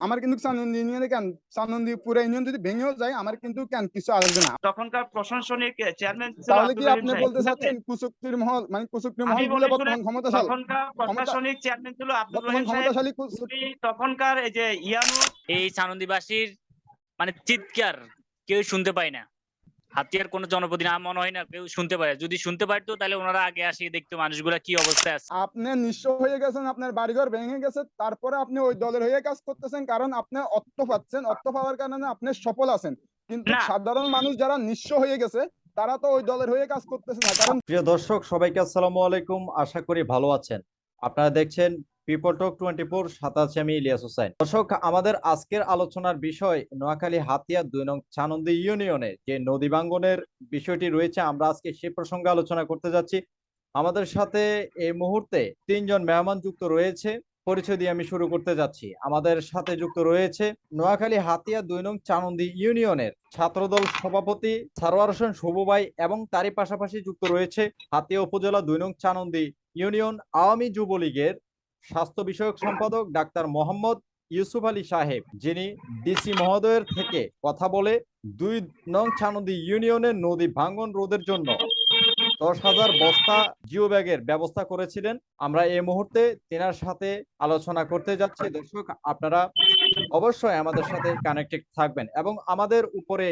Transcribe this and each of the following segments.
আমার কিন্তু চান্দন ইউনিয়নে কেন? সানন্দি পুরো ইউনিয়ন যদি ভেঙেও যায় আমার কিন্তু কেন কিছু আসবে না? তখনকার প্রশাসনিক চেয়ারম্যান ছিল তাহলে কি আপনি বলতে চাচ্ছেন কুসুক্তির মহল মানে কুসুক্তির মহল বলে বলি বর্তমান ক্ষমতাশালী? তখনকার প্রশাসনিক চেয়ারম্যান ছিল আব্দুল রহিম সাহেব। ক্ষমতাশালী তখনকার এই যে ইয়ানু এই সানন্দীবাসীর মানে চিৎকার কেউ শুনতে পায় না। হাতিয়ার কোনো জনপ্রতি না মনে হয় না কেউ শুনতে পায়। যদি শুনতে পারতো তাহলে ওনারা আগে আসি দেখতো মানুষগুলা কি অবস্থায় আছে। আপনি নিঃস্ব হয়ে গেছেন আপনার বাড়িঘর ভেঙে গেছে তারপরে আপনি ওই দলের হয়ে কাজ করতেছেন কারণ আপনি অর্থ পাচ্ছেন। অর্থ পাওয়ার কারণে আপনি সফল আছেন। কিন্তু সাধারণ মানুষ যারা নিঃস্ব হয়ে গেছে তারা তো ওই দলের হয়ে কাজ করতেছে না। কারণ প্রিয় দর্শক সবাইকে আসসালামু আলাইকুম। আশা করি ভালো আছেন। আপনারা দেখছেন পিপল টক টোয়েন্টি ফোর আছি আমি ইলিয়াস হোসেন। দর্শক, আমাদের আজকের আলোচনার বিষয় নোয়াখালী হাতিয়া দুই নং চানন্দি ইউনিয়নে যে নদী ভাঙ্গনের বিষয়টি রয়েছে, আমরা আজকে সে প্রসঙ্গে আলোচনা করতে যাচ্ছি। আমাদের সাথে এই মুহূর্তে তিনজন মেহমান যুক্ত রয়েছে, পরিচয় দিয়ে আমি শুরু করতে যাচ্ছি। আমাদের সাথে যুক্ত রয়েছে নোয়াখালী হাতিয়া দুই নং চানন্দি ইউনিয়নের ছাত্রদল সভাপতি সারোয়ার হোসেন শুভ এবং তারই পাশাপাশি যুক্ত রয়েছে হাতিয়া উপজেলা দুই নং চানন্দি ইউনিয়ন আওয়ামী যুবলীগের স্বাস্থ্য বিষয়ক সম্পাদক ডাক্তার মোহাম্মদ ইউসুফ আলী সাহেব, যিনি ডিসি মহোদয়ের থেকে কথা বলে দুই নং ছানদী ইউনিয়নের নদী ভাঙ্গন রোধের জন্য দশ হাজার বস্তা জিও ব্যাগের ব্যবস্থা করেছিলেন। আমরা এই মুহূর্তে তেনার সাথে আলোচনা করতে যাচ্ছি। দর্শক, আপনারা অবশ্যই আমাদের সাথে কানেক্টেড থাকবেন এবং আমাদের উপরে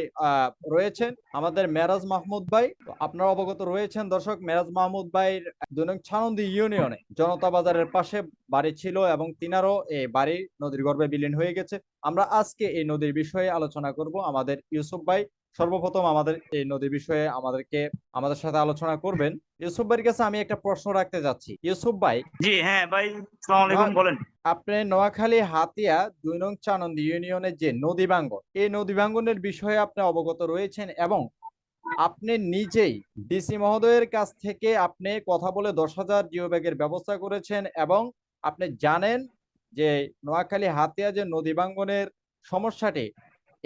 রয়েছেন আমাদের মেরাজ মাহমুদ ভাই। আপনারা অবগত রয়েছেন দর্শক, মেরাজ মাহমুদ ভাইয়ের দৈনিক ছানন্দি ইউনিয়নে জনতা বাজারের পাশে বাড়ি ছিল এবং তিনারও এই বাড়ি নদীর গর্ভে বিলীন হয়ে গেছে। আমরা আজকে এই নদীর বিষয়ে আলোচনা করব আমাদের ইউসুফ ভাই। সর্বপ্রথম আমাদের এই নদী বিষয়ে আমাদেরকে আমাদের সাথে আলোচনা করবেন। ইউসুফ ভাইয়ের কাছে আমি একটা প্রশ্ন রাখতে যাচ্ছি। ইউসুফ ভাই জি হ্যাঁ ভাই সালাম আলাইকুম বলেন। আপনি নোয়াখালী হাতিয়া দুই নং চানন্দ ইউনিয়নের যে নদী ভাঙ্গন এই নদী ভাঙ্গনের বিষয়ে আপনি অবগত রয়েছেন এবং আপনি নিজেই ডিসি মহোদয়ের কাছ থেকে আপনি কথা বলে দশ হাজার জিও ব্যাগের ব্যবস্থা করেছেন এবং আপনি জানেন যে নোয়াখালী হাতিয়া যে নদী ভাঙ্গনের সমস্যাটি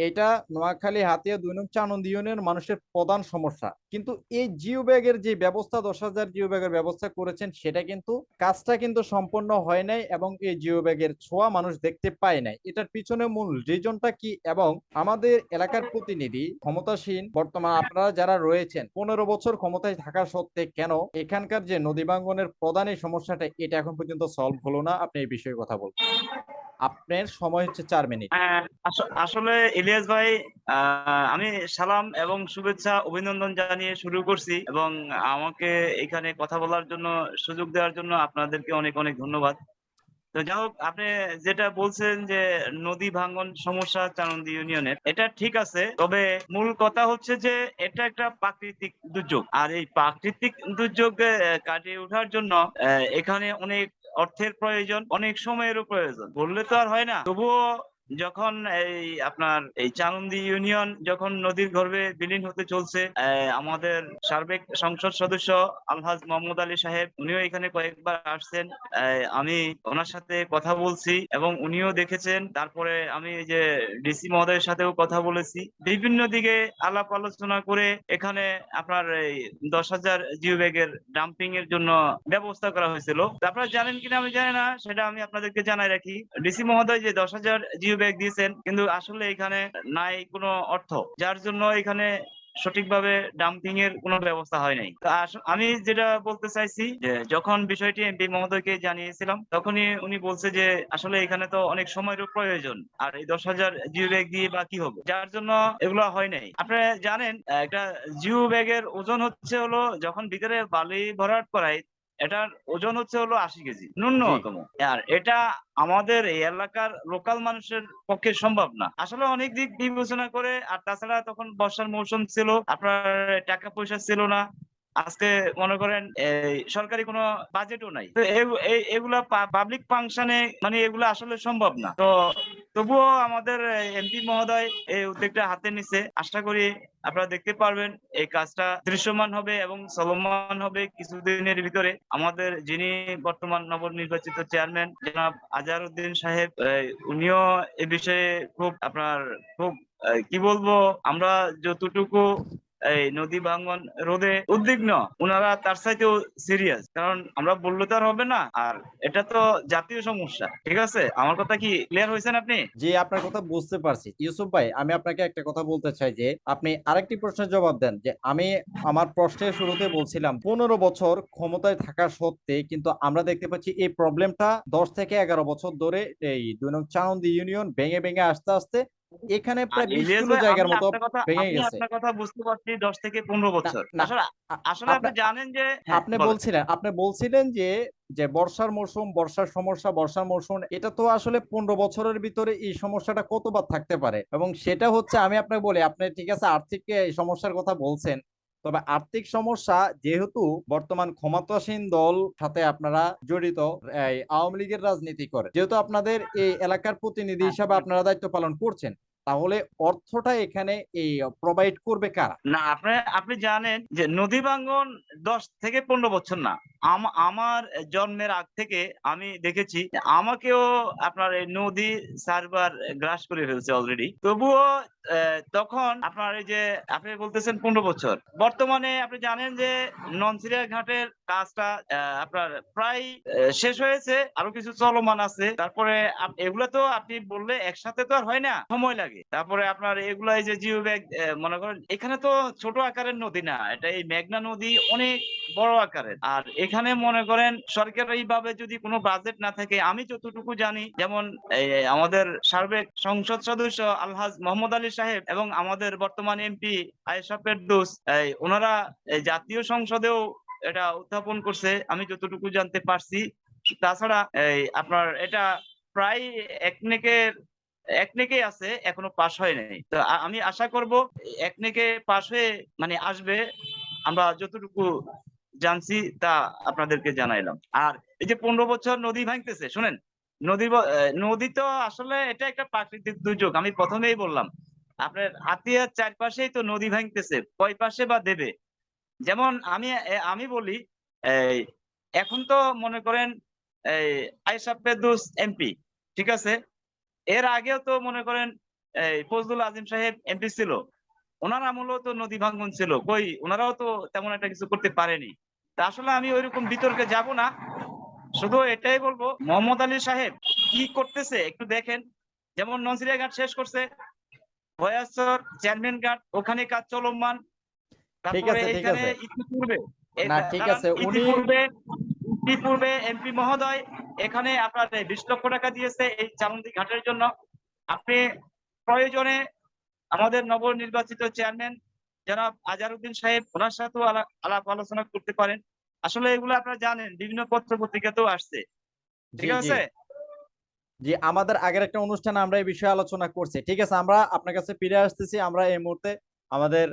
এটা নোয়াখালী হাতিয়া দুই নং চানন্দ ইউনিয়নের মানুষের প্রধান সমস্যা। কিন্তু এই জিও ব্যাগের যে ব্যবস্থা, দশ হাজার জিও ব্যাগের ব্যবস্থা করেছেন, সেটা কিন্তু কাজটা কিন্তু সম্পন্ন হয় নাই এবং এই জিও ব্যাগের ছোঁয়া মানুষ দেখতে পায় নাই। এটার পিছনে মূল রিজনটা কি এবং আমাদের এলাকার প্রতিনিধি ক্ষমতাসীন, বর্তমান আপনারা যারা রয়েছেন, পনেরো বছর ক্ষমতায় থাকা সত্ত্বে কেন এখানকার যে নদী ভাঙ্গনের প্রধান এই সমস্যাটা এটা এখন পর্যন্ত সলভ হলো না? আপনি এই বিষয়ে কথা বলুন। আপনার সময় হচ্ছে চার মিনিট। আসলে ইলিয়াস ভাই আমি সালাম এবং শুভেচ্ছা, অভিনন্দন জানিয়ে শুরু করছি এবং আমাকে এখানে কথা বলার জন্য, সুযোগ দেওয়ার জন্য আপনাদেরকে অনেক অনেক ধন্যবাদ। তো যাই হোক, আপনি যেটা বলছেন যে নদী ভাঙ্গন সমস্যা চানন্দি ইউনিয়নের, এটা ঠিক আছে, তবে মূল কথা হচ্ছে যে এটা একটা প্রাকৃতিক দুর্যোগ। আর এই প্রাকৃতিক দুর্যোগ কাটিয়ে ওঠার জন্য এখানে অনেক অর্থের প্রয়োজন, অনেক সময়েরও প্রয়োজন। বললে তো আর হয় না। তবুও যখন এই আপনার এই চানন্দি ইউনিয়ন যখন নদীর গর্ভে বিলীন হতে চলছে আমাদের সার্বিক সংসদ সদস্য আলহাজ মোহাম্মদ আলী সাহেব, উনিও এখানে কয়েকবার আসছেন। আমি ওনার সাথে কথা বলছি এবং উনিও দেখেছেন। তারপরে আমি যে ডিসি মহোদয়ের সাথেও কথা বলেছি। বিভিন্ন দিকে আলাপ আলোচনা করে এখানে আপনার এই দশ হাজার জিও ব্যাগের ডাম্পিং এর জন্য ব্যবস্থা করা হয়েছিল। আপনারা জানেন কিনা আমি জানি না, সেটা আমি আপনাদেরকে জানাই রাখি। ডিসি মহোদয় যে দশ হাজার জিও ব্যাগ দিয়েছেন, কিন্তু আসলে এখানে নাই কোনো অর্থ। যার জন্য এখানে সঠিকভাবে ডাম্পিং এর কোনো ব্যবস্থা হয় নাই। আমি যেটা বলতে চাইছি যে, যখন বিষয়টি এমপি মহোদয়কে জানিয়েছিলাম, তখনই উনি বলছে যে, আসলে এখানে তো অনেক সময়েরও প্রয়োজন, আর এই দশ হাজার জিও ব্যাগ দিয়ে বা কি হবে? যার জন্য এগুলো হয় নাই। আপনারা জানেন, একটা জিও ব্যাগের ওজন হচ্ছে হলো, যখন ভিতরে বালি ভরাট করায় এটার ওজন হচ্ছে হলো আশি কেজি। ন্যূনতম। আর এটা আমাদের এই এলাকার লোকাল মানুষের পক্ষে সম্ভব না। আসলে অনেক দিক বিবেচনা করে আর তাছাড়া তখন বর্ষার মৌসুম ছিল আপনার টাকা পয়সা ছিল না। আজকে মনে করেন সরকারি কোনো বাজেটও নাই। তো এগুলা পাবলিক ফাংশনে মানে এগুলো আসলে সম্ভব না। তো তবুও আমাদের এমপি মহোদয় এই উদ্যোগটা হাতে নিছে। আশা করি আপনারা দেখতে পারবেন, এই কাজটা দৃশ্যমান হবে এবং চলমান হবে কিছুদিনের ভিতরে। আমাদের যিনি বর্তমান নবনির্বাচিত চেয়ারম্যান জনাব আজহারউদ্দিন সাহেব উনিও এ বিষয়ে খুব আপনার খুব কি বলব, আমরা যতটুকু এই নদী ভাঙ্গন রোধে উদ্বিগ্ন। ওনারা তার চাইতেও সিরিয়াস কারণ আমরা বললে তো আর হবে না। আর এটা তো জাতীয় সমস্যা। ঠিক আছে? আমার কথা কি ক্লিয়ার হয়েছেন আপনি? জি, আপনার কথা বুঝতে পারছি। ইউসুফ ভাই, আমি আপনাকে একটা কথা বলতে চাই যে, আপনি আরেকটি প্রশ্নের জবাব দেন যে, আমি আমার প্রশ্নের শুরুতে বলছিলাম, পনেরো বছর ক্ষমতায় থাকা সত্ত্বে কিন্তু আমরা দেখতে পাচ্ছি এই প্রবলেমটা দশ থেকে এগারো বছর ধরে এই দুই নং চানন্দি ইউনিয়ন ভেঙে ভেঙে আস্তে আস্তে এখানে প্রায় বিশ কিলো জায়গার মতো ভেঙে গেছে। আপনার কথা বুঝতে পারছি দশ থেকে পনেরো বছর। আসলে আপনি জানেন যে হ্যাঁ, আপনি বলছিলেন আপনি বলছিলেন যে যে বর্ষার মৌসুম বর্ষার সমস্যা বর্ষার মৌসুম এটা তো আসলে পনেরো বছরের ভিতরে এই সমস্যাটা কতবার থাকতে পারে? এবং সেটা হচ্ছে আমি আপনাকে বলি আপনি ঠিক আছে আর্থিক এই সমস্যার কথা বলছেন তবে আর্থিক সমস্যা যেহেতু বর্তমান ক্ষমতাসীন দল সাথে আপনারা জড়িত এই আওয়ামী লীগের রাজনীতি করে। যেহেতু আপনাদের এই এলাকার প্রতিনিধি হিসাবে আপনারা দায়িত্ব পালন করছেন তাহলে অর্থটা এখানে এই প্রোভাইড করবে কারা? না, আপনি আপনি জানেন যে নদী ভাঙ্গন দশ থেকে পনেরো বছর না। আমার জন্মের আগ থেকে আমি দেখেছি আমাকেও আপনার এই নদী সার্ভার গ্রাস করে ফেলছে অলরেডি তবুও তখন আপনার এই যে আপনি বলতেছেন পনেরো বছর। বর্তমানে আপনি জানেন যে ননসিরিয়া ঘাটের কাজটা আপনার প্রায় শেষ হয়েছে। আরও কিছু চলমান আছে। তারপরে এগুলো তো আপনি বললে একসাথে তো আর হয় না। সময় লাগে। তারপরে আপনার এগুলা এই যে জিও ব্যাগ মনে করেন এখানে তো ছোট আকারের নদী না, এটা এই মেঘনা নদী অনেক বড় আকারের। আর এখানে মনে করেন সরকারি ভাবে যদি কোনো বাজেট না থাকে, আমি যতটুকু জানি, যেমন আমাদের সাবেক সংসদ সদস্য আলহাজ মোহাম্মদ আলী সাহেব এবং আমাদের বর্তমান এমপি আয়েশা ফেরদৌস ওনারা জাতীয় সংসদেও এটা উত্থাপন করছে, আমি যতটুকু জানতে পারছি। তাছাড়া আপনার এটা প্রায় একনেকের একনেকেই আছে, এখনও পাশ হয় নাই। তো আমি আশা করব একনেকে পাশ হয়ে মানে আসবে, আমরা যতটুকু জানছি তা আপনাদেরকে জানাইলাম। আর এই যে পনেরো বছর নদী ভাঙতেছে, শুনেন? নদী নদী তো আসলে এটা একটা প্রাকৃতিক দুর্যোগ, আমি প্রথমেই বললাম। আপনার হাতিয়ার চারপাশেই তো নদী ভাঙতেছে, কয় পাশে বা দেবে? যেমন আমি আমি বলি এখন তো মনে করেন, এই ফেরদৌস এমপি, ঠিক আছে? এর আগেও তো মনে করেন এই ফজলুল আজিম সাহেব এমপি ছিল। ওনার আমলেও তো নদী ভাঙ্গন ছিল। কই ওনারাও তো তেমন একটা কিছু করতে পারেনি। তা আসলে আমি ওইরকম বিতর্কে যাব না। শুধু এটাই বলব মোহাম্মদ আলী সাহেব কি করতেছে একটু দেখেন। যেমন ননসিরিয়া ঘাট শেষ করছে ভয়াসর চেয়ারম্যান ঘাট ওখানে কাজ চলমান। তারপরে এখানে ইতিপূর্বে এ- না, ঠিক আছে, উনি- ইতিপূর্বে ইতিপূর্বে এমপি মহোদয় এখানে আপনার বিশ লক্ষ টাকা দিয়েছে এই চামন্দি ঘাটের জন্য। আপনি প্রয়োজনে আমাদের নবনির্বাচিত চেয়ারম্যান জনাব আজারউদ্দিন সাহেব ওনার সাথেও আলাপ আলোচনা করতে পারেন। আসলে এগুলো আপনারা জানেন বিভিন্ন পত্র পত্রিকাতেও আসছে ঠিক আছে? জি আমাদের আগের একটা অনুষ্ঠানে আমরা এই বিষয়ে আলোচনা করছি। ঠিক আছে আমরা আপনার কাছে ফিরে আসতেছি। আমরা এই মুহূর্তে আমাদের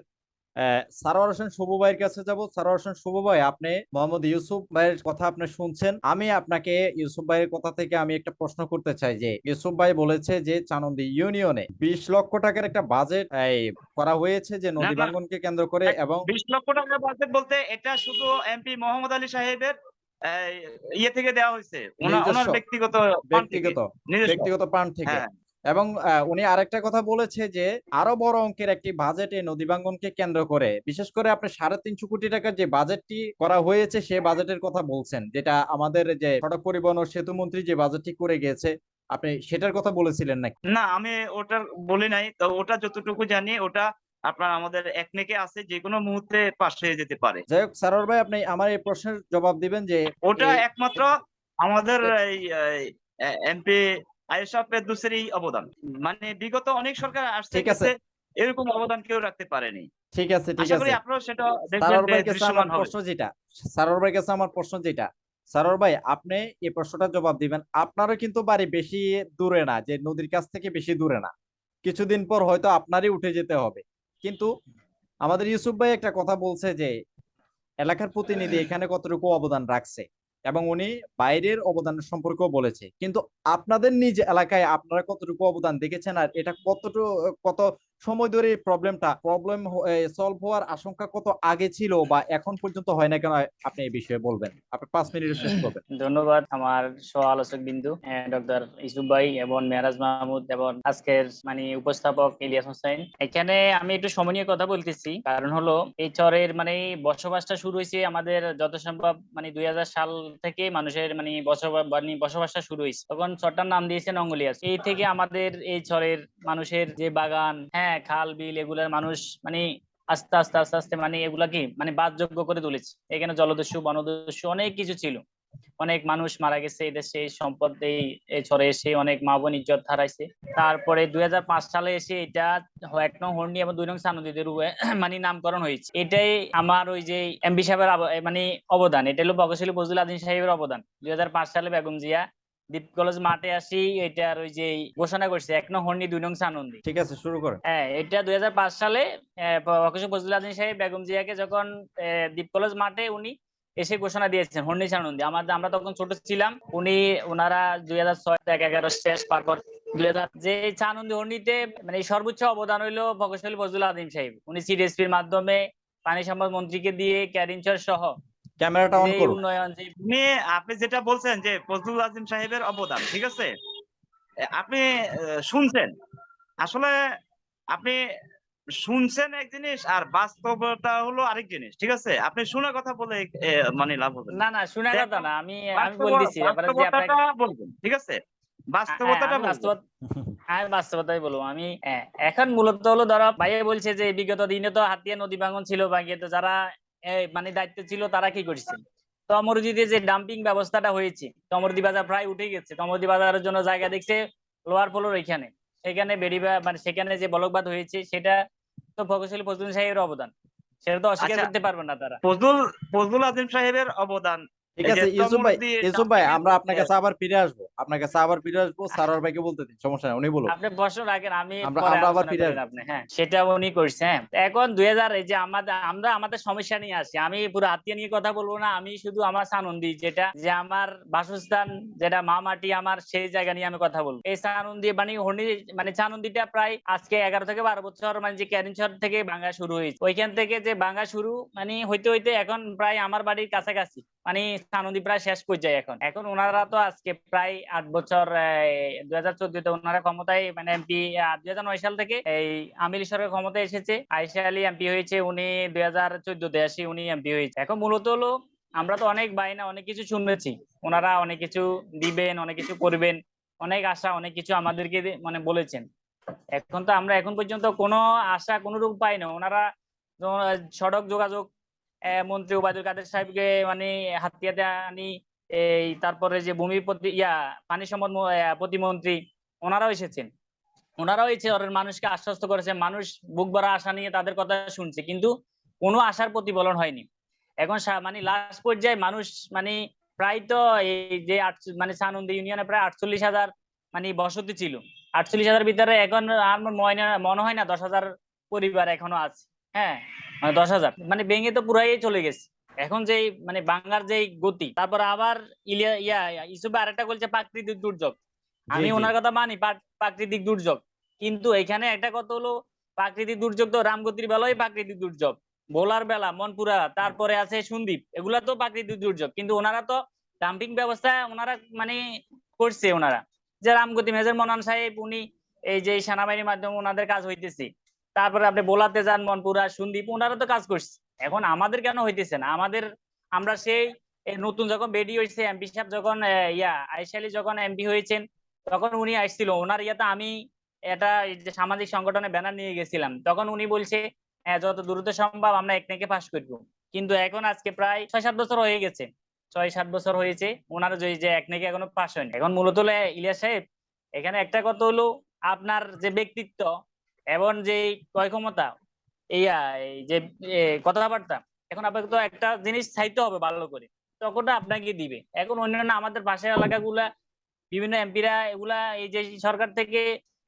সারোয়ার হোসেন শুভ ভাইয়ের কাছে যাব। সারোয়ার হোসেন শুভ ভাই আপনি মোহাম্মদ ইউসুফ ভাইয়ের কথা আপনি শুনছেন। আমি আপনাকে ইউসুফ ভাইয়ের কথা থেকে আমি একটা প্রশ্ন করতে চাই যে ইউসুফ ভাই বলেছে যে চানন্দি ইউনিয়নে বিশ লক্ষ টাকার একটা বাজেট করা হয়েছে যে নদী। ভাঙ্গনকে কেন্দ্র করে এবং বিশ লক্ষ টাকা বাজেট বলতে এটা শুধু এমপি মোহাম্মদ আলী সাহেবের ইয়ে থেকে দেওয়া হয়েছে। ওনার ব্যক্তিগত ব্যক্তিগত ব্যক্তিগত প্রাণ থেকে। হ্যাঁ। এবং উনি আরেকটা কথা বলেছে যে আরও বড় অঙ্কের একটি বাজেটে নদী ভাঙ্গনকে কেন্দ্র করে বিশেষ করে আপনি সাড়ে তিনশো কোটি টাকার যে বাজেটটি করা হয়েছে সে বাজেটের কথা বলছেন যেটা আমাদের যে সড়ক পরিবহন ও সেতু মন্ত্রী যে বাজেটটি করে গেছে আপনি সেটার কথা বলেছিলেন নাকি? না আমি ওটা বলি নাই তো ওটা যতটুকু জানি ওটা আপনার আমাদের একনেকে আছে যে কোনো মুহূর্তে পাশ হয়ে যেতে পারে। যাই হোক সারোয়ার ভাই আপনি আমার এই প্রশ্নের জবাব দিবেন যে ওটা একমাত্র আমাদের এই এমপি আয়েশা অবদান। মানে বিগত অনেক সরকার আসছে। এরকম অবদান কেউ রাখতে পারেনি। ঠিক আছে ঠিক আছে। আপনারা সেটা দৃশ্যমান হবে। প্রশ্ন যেটা ভাইয়ের কাছে আমার প্রশ্ন যেটা ভাই আপনি এই প্রশ্নটার জবাব দিবেন। আপনারও কিন্তু বাড়ি বেশি দূরে না যে নদীর কাছ থেকে বেশি দূরে না। কিছুদিন পর হয়তো আপনারই উঠে যেতে হবে। কিন্তু আমাদের ইউসুফ ভাই একটা কথা বলছে যে এলাকার প্রতিনিধি এখানে কতটুকু অবদান রাখছে। এবং উনি বাইরের অবদানের সম্পর্কেও বলেছে। কিন্তু আপনাদের নিজ এলাকায় আপনারা কতটুকু অবদান দেখেছেন আর এটা কতটুকু, কত সময় ধরে এই প্রবলেমটা প্রবলেম সলভ হওয়ার আশঙ্কা কত আগে ছিল বা এখন পর্যন্ত হয় না কেন? আপনি এই বিষয়ে বলবেন। আপনি পাঁচ মিনিটে শেষ করবেন। ধন্যবাদ আমার সহ আলোচক বিন্দু ডক্টর ইসুফ ভাই এবং মেহরাজ মাহমুদ এবং আজকের মানে উপস্থাপক ইলিয়াস হোসেন। এখানে আমি একটু সময় নিয়ে কথা বলতেছি। কারণ হলো, এই চরের মানে বসবাসটা শুরু হয়েছে আমাদের যত সম্ভব মানে দুই হাজার সাল থেকে মানুষের মানে বসবাস মানে বসবাসটা শুরু হয়েছে। তখন চরটার নাম দিয়েছেন অঙ্গলিয়াস। এই থেকে আমাদের এই চরের মানুষের যে বাগান হ্যাঁ খাল, বিল এগুলার মানুষ মানে আস্তে আস্তে আস্তে আস্তে মানে এগুলা কি মানে বাদযোগ্য করে তুলেছে। এখানে জলদস্যু, বনদস্যু অনেক কিছু ছিল। অনেক মানুষ মারা গেছে এই দেশে, এই সম্পদ, এই চরে এসে অনেক মা বোন ইজ্জত হারাইছে। তারপরে দুই হাজার পাঁচ সালে এসে এটা এক নং হর্নি এবং দুই নং সানদীদের মানে নামকরণ হয়েছে। এটাই আমার ওই যে এমবি সাহেবের মানে অবদান। এটা হলো বগশালী বজরুল আদিন সাহেবের অবদান। দুই হাজার পাঁচ সালে বেগম জিয়া কলেজ মাঠে আসি এটার ওই যে ঘোষণা করছে এক নং হর্নি দুই নং সানন্দী। ঠিক আছে শুরু করেন হ্যাঁ এটা দুই সালে ফজলুল আদিন সাহেব বেগম জিয়াকে যখন কলেজ মাঠে উনি এসে ঘোষণা দিয়েছেন হর্নিশ আনন্দী আমাদের আমরা তখন ছোট ছিলাম উনি ওনারা দুই হাজার ছয় এক এগারো শেষ তারপর দুই হাজার যে চানন্দী হর্নিতে মানে সর্বোচ্চ অবদান হইল প্রকৌশলী ফজলুল আদিম সাহেব। উনি সিডিএসপির মাধ্যমে পানি সম্পদ মন্ত্রীকে দিয়ে ক্যারিনচর সহ ক্যামেরাটা অন করুন। উন্নয়ন যে আপনি আপনি যেটা বলছেন যে ফজলুল আজিম সাহেবের অবদান ঠিক আছে? আপনি শুনছেন। আসলে আপনি শুনছেন এক জিনিস আর বাস্তবতা হলো আরেক জিনিস ঠিক আছে? আপনি শোনা কথা বলে মানে লাভ হবে না। না শোনা কথা না আমি আমি বলতেছি বাস্তবতাটা বলবেন ঠিক আছে? বাস্তবতাটা হ্যাঁ, বাস্তবতা আমি বাস্তবতাই বলব। আমি হ্যাঁ, এখন মূলত হলো ধরো ভাইয়া বলছে যে বিগত দিনে তো হাতিয়া নদী ভাঙন ছিল ভাঙিয়ে তো যারা মানে দায়িত্ব ছিল তারা কি করছে? তমরুদিতে যে ডাম্পিং ব্যবস্থাটা হয়েছে তমরদি বাজার প্রায় উঠে গেছে। তমরদি বাজারের জন্য জায়গা দেখছে লোয়ার ফ্লোর এখানে সেখানে বেরিবা মানে সেখানে যে বলকবাদ হয়েছে সেটা তো প্রকৌশলী ফজলুল সাহেবের অবদান। সেটা তো অস্বীকার আচ্ছা। করতে পারবে না তারা। ফজলুল ফজলুল আজিম সাহেবের অবদান ঠিক আছে ইউসুফ ভাই ইউসুফ ভাই আমরা আপনার কাছে আবার ফিরে আসব। আপনার কাছে আবার ফিরে আসব সারার ভাইকে বলতে দিন সমস্যা নেই উনি বলুন আপনি প্রশ্ন রাখেন আমি আমরা- আবার ফিরে করেন আপনি হ্যাঁ সেটা উনি করছে হ্যাঁ। এখন দুই হাজার এই যে আমাদের আমরা আমাদের সমস্যা নিয়ে আসি আমি পুরো হাতিয়া নিয়ে কথা বলব না আমি শুধু আমার সানন্দি যেটা যে আমার বাসস্থান যেটা মা মাটি আমার সেই জায়গা নিয়ে আমি কথা বলব। এই সানন্দি মানে হর্নি মানে চানন্দিটা প্রায় আজকে এগারো থেকে বারো বছর মানে যে ক্যারিনচর থেকে ভাঙা শুরু হয়েছে। ওইখান থেকে যে ভাঙা শুরু মানে হইতে হইতে এখন প্রায় আমার বাড়ির কাছাকাছি মানে সানন্দি প্রায় শেষ পর্যায়ে এখন। এখন ওনারা তো আজকে প্রায় আট বছর দুই হাজার চোদ্দতে ওনারা ক্ষমতায় মানে এমপি দুই হাজার নয় সাল থেকে এই আমির সরকার ক্ষমতায় এসেছে। আয়সা আলী এমপি হয়েছে, উনি দুই হাজার চোদ্দতে আসি, উনি এমপি হয়েছে। এখন মূলত হলো, আমরা তো অনেক বাইনা অনেক কিছু শুনেছি। ওনারা অনেক কিছু দিবেন, অনেক কিছু করবেন, অনেক আশা, অনেক কিছু আমাদেরকে মানে বলেছেন। এখন তো আমরা এখন পর্যন্ত কোনো আশা, কোনো রূপ পাই না। ওনারা সড়ক যোগাযোগ মন্ত্রী ওবায়দুল কাদের সাহেবকে মানে হাতিয়াতে আনি, এই তারপরে যে ভূমি প্রতি, ইয়া, পানি সম্পদ প্রতিমন্ত্রী, ওনারাও এসেছেন। ওনারাও এই শহরের মানুষকে আশ্বস্ত করেছে মানুষ বুক ভরা আশা নিয়ে তাদের কথা শুনছে, কিন্তু কোনো আশার প্রতিফলন হয়নি। এখন মানে লাস্ট পর্যায়ে মানুষ মানে প্রায় তো এই যে মানে সানন্দ ইউনিয়নে প্রায় আটচল্লিশ হাজার মানে বসতি ছিল। আটচল্লিশ হাজার ভিতরে এখন মনে মনে হয় না দশ হাজার পরিবার এখনও আছে। হ্যাঁ। মানে দশ হাজার। মানে ভেঙে তো পুরাই চলে গেছে। এখন যে মানে বাংলার যে গতি তারপর আবার ইলিয়া ইয়া ইসুফে আরেকটা বলছে প্রাকৃতিক দুর্যোগ। আমি। ওনার কথা মানি প্রাকৃতিক দুর্যোগ। কিন্তু এখানে একটা কথা হলো প্রাকৃতিক দুর্যোগ তো রামগতির বেলায় প্রাকৃতিক দুর্যোগ। ভোলার বেলা মনপুরা তারপরে আছে সন্দীপ এগুলা তো প্রাকৃতিক দুর্যোগ। কিন্তু ওনারা তো ডাম্পিং ব্যবস্থা ওনারা মানে করছে ওনারা। যে রামগতি মেজর মনান সাহেব উনি এই যে সেনাবাহিনীর মাধ্যমে ওনাদের কাজ হইতেছে। তারপরে আপনি বোলাতে যান মনপুরা, সন্দীপ, ওনারা তো কাজ করছে। এখন আমাদের কেন হইতেছে না? আমাদের, আমরা সেই নতুন যখন বেডি হয়েছে এমপি সাহেব যখন ইয়া আইসালি যখন এমপি হয়েছেন, তখন উনি আসছিল। ওনার ইয়াতে আমি এটা সামাজিক সংগঠনে ব্যানার নিয়ে গেছিলাম। তখন উনি বলছে যত দ্রুত সম্ভব আমরা একনেকে পাস করব। কিন্তু এখন আজকে প্রায় ছয় সাত বছর হয়ে গেছে। ছয় সাত বছর হয়েছে, ওনার যে একনেকে এখনও পাস হয়নি। এখন মূলত হলো ইলিয়াস সাহেব, এখানে একটা কথা হলো, আপনার যে ব্যক্তিত্ব এবং যে ক্রয় ক্ষমতা ইয়া এই যে কথাবার্তা, এখন আপনাকে তো একটা জিনিস চাইতে হবে ভালো করে, তখনটা আপনাকে দিবে। এখন অন্যান্য আমাদের পাশের এলাকাগুলা, বিভিন্ন এমপিরা এগুলা, এই যে সরকার থেকে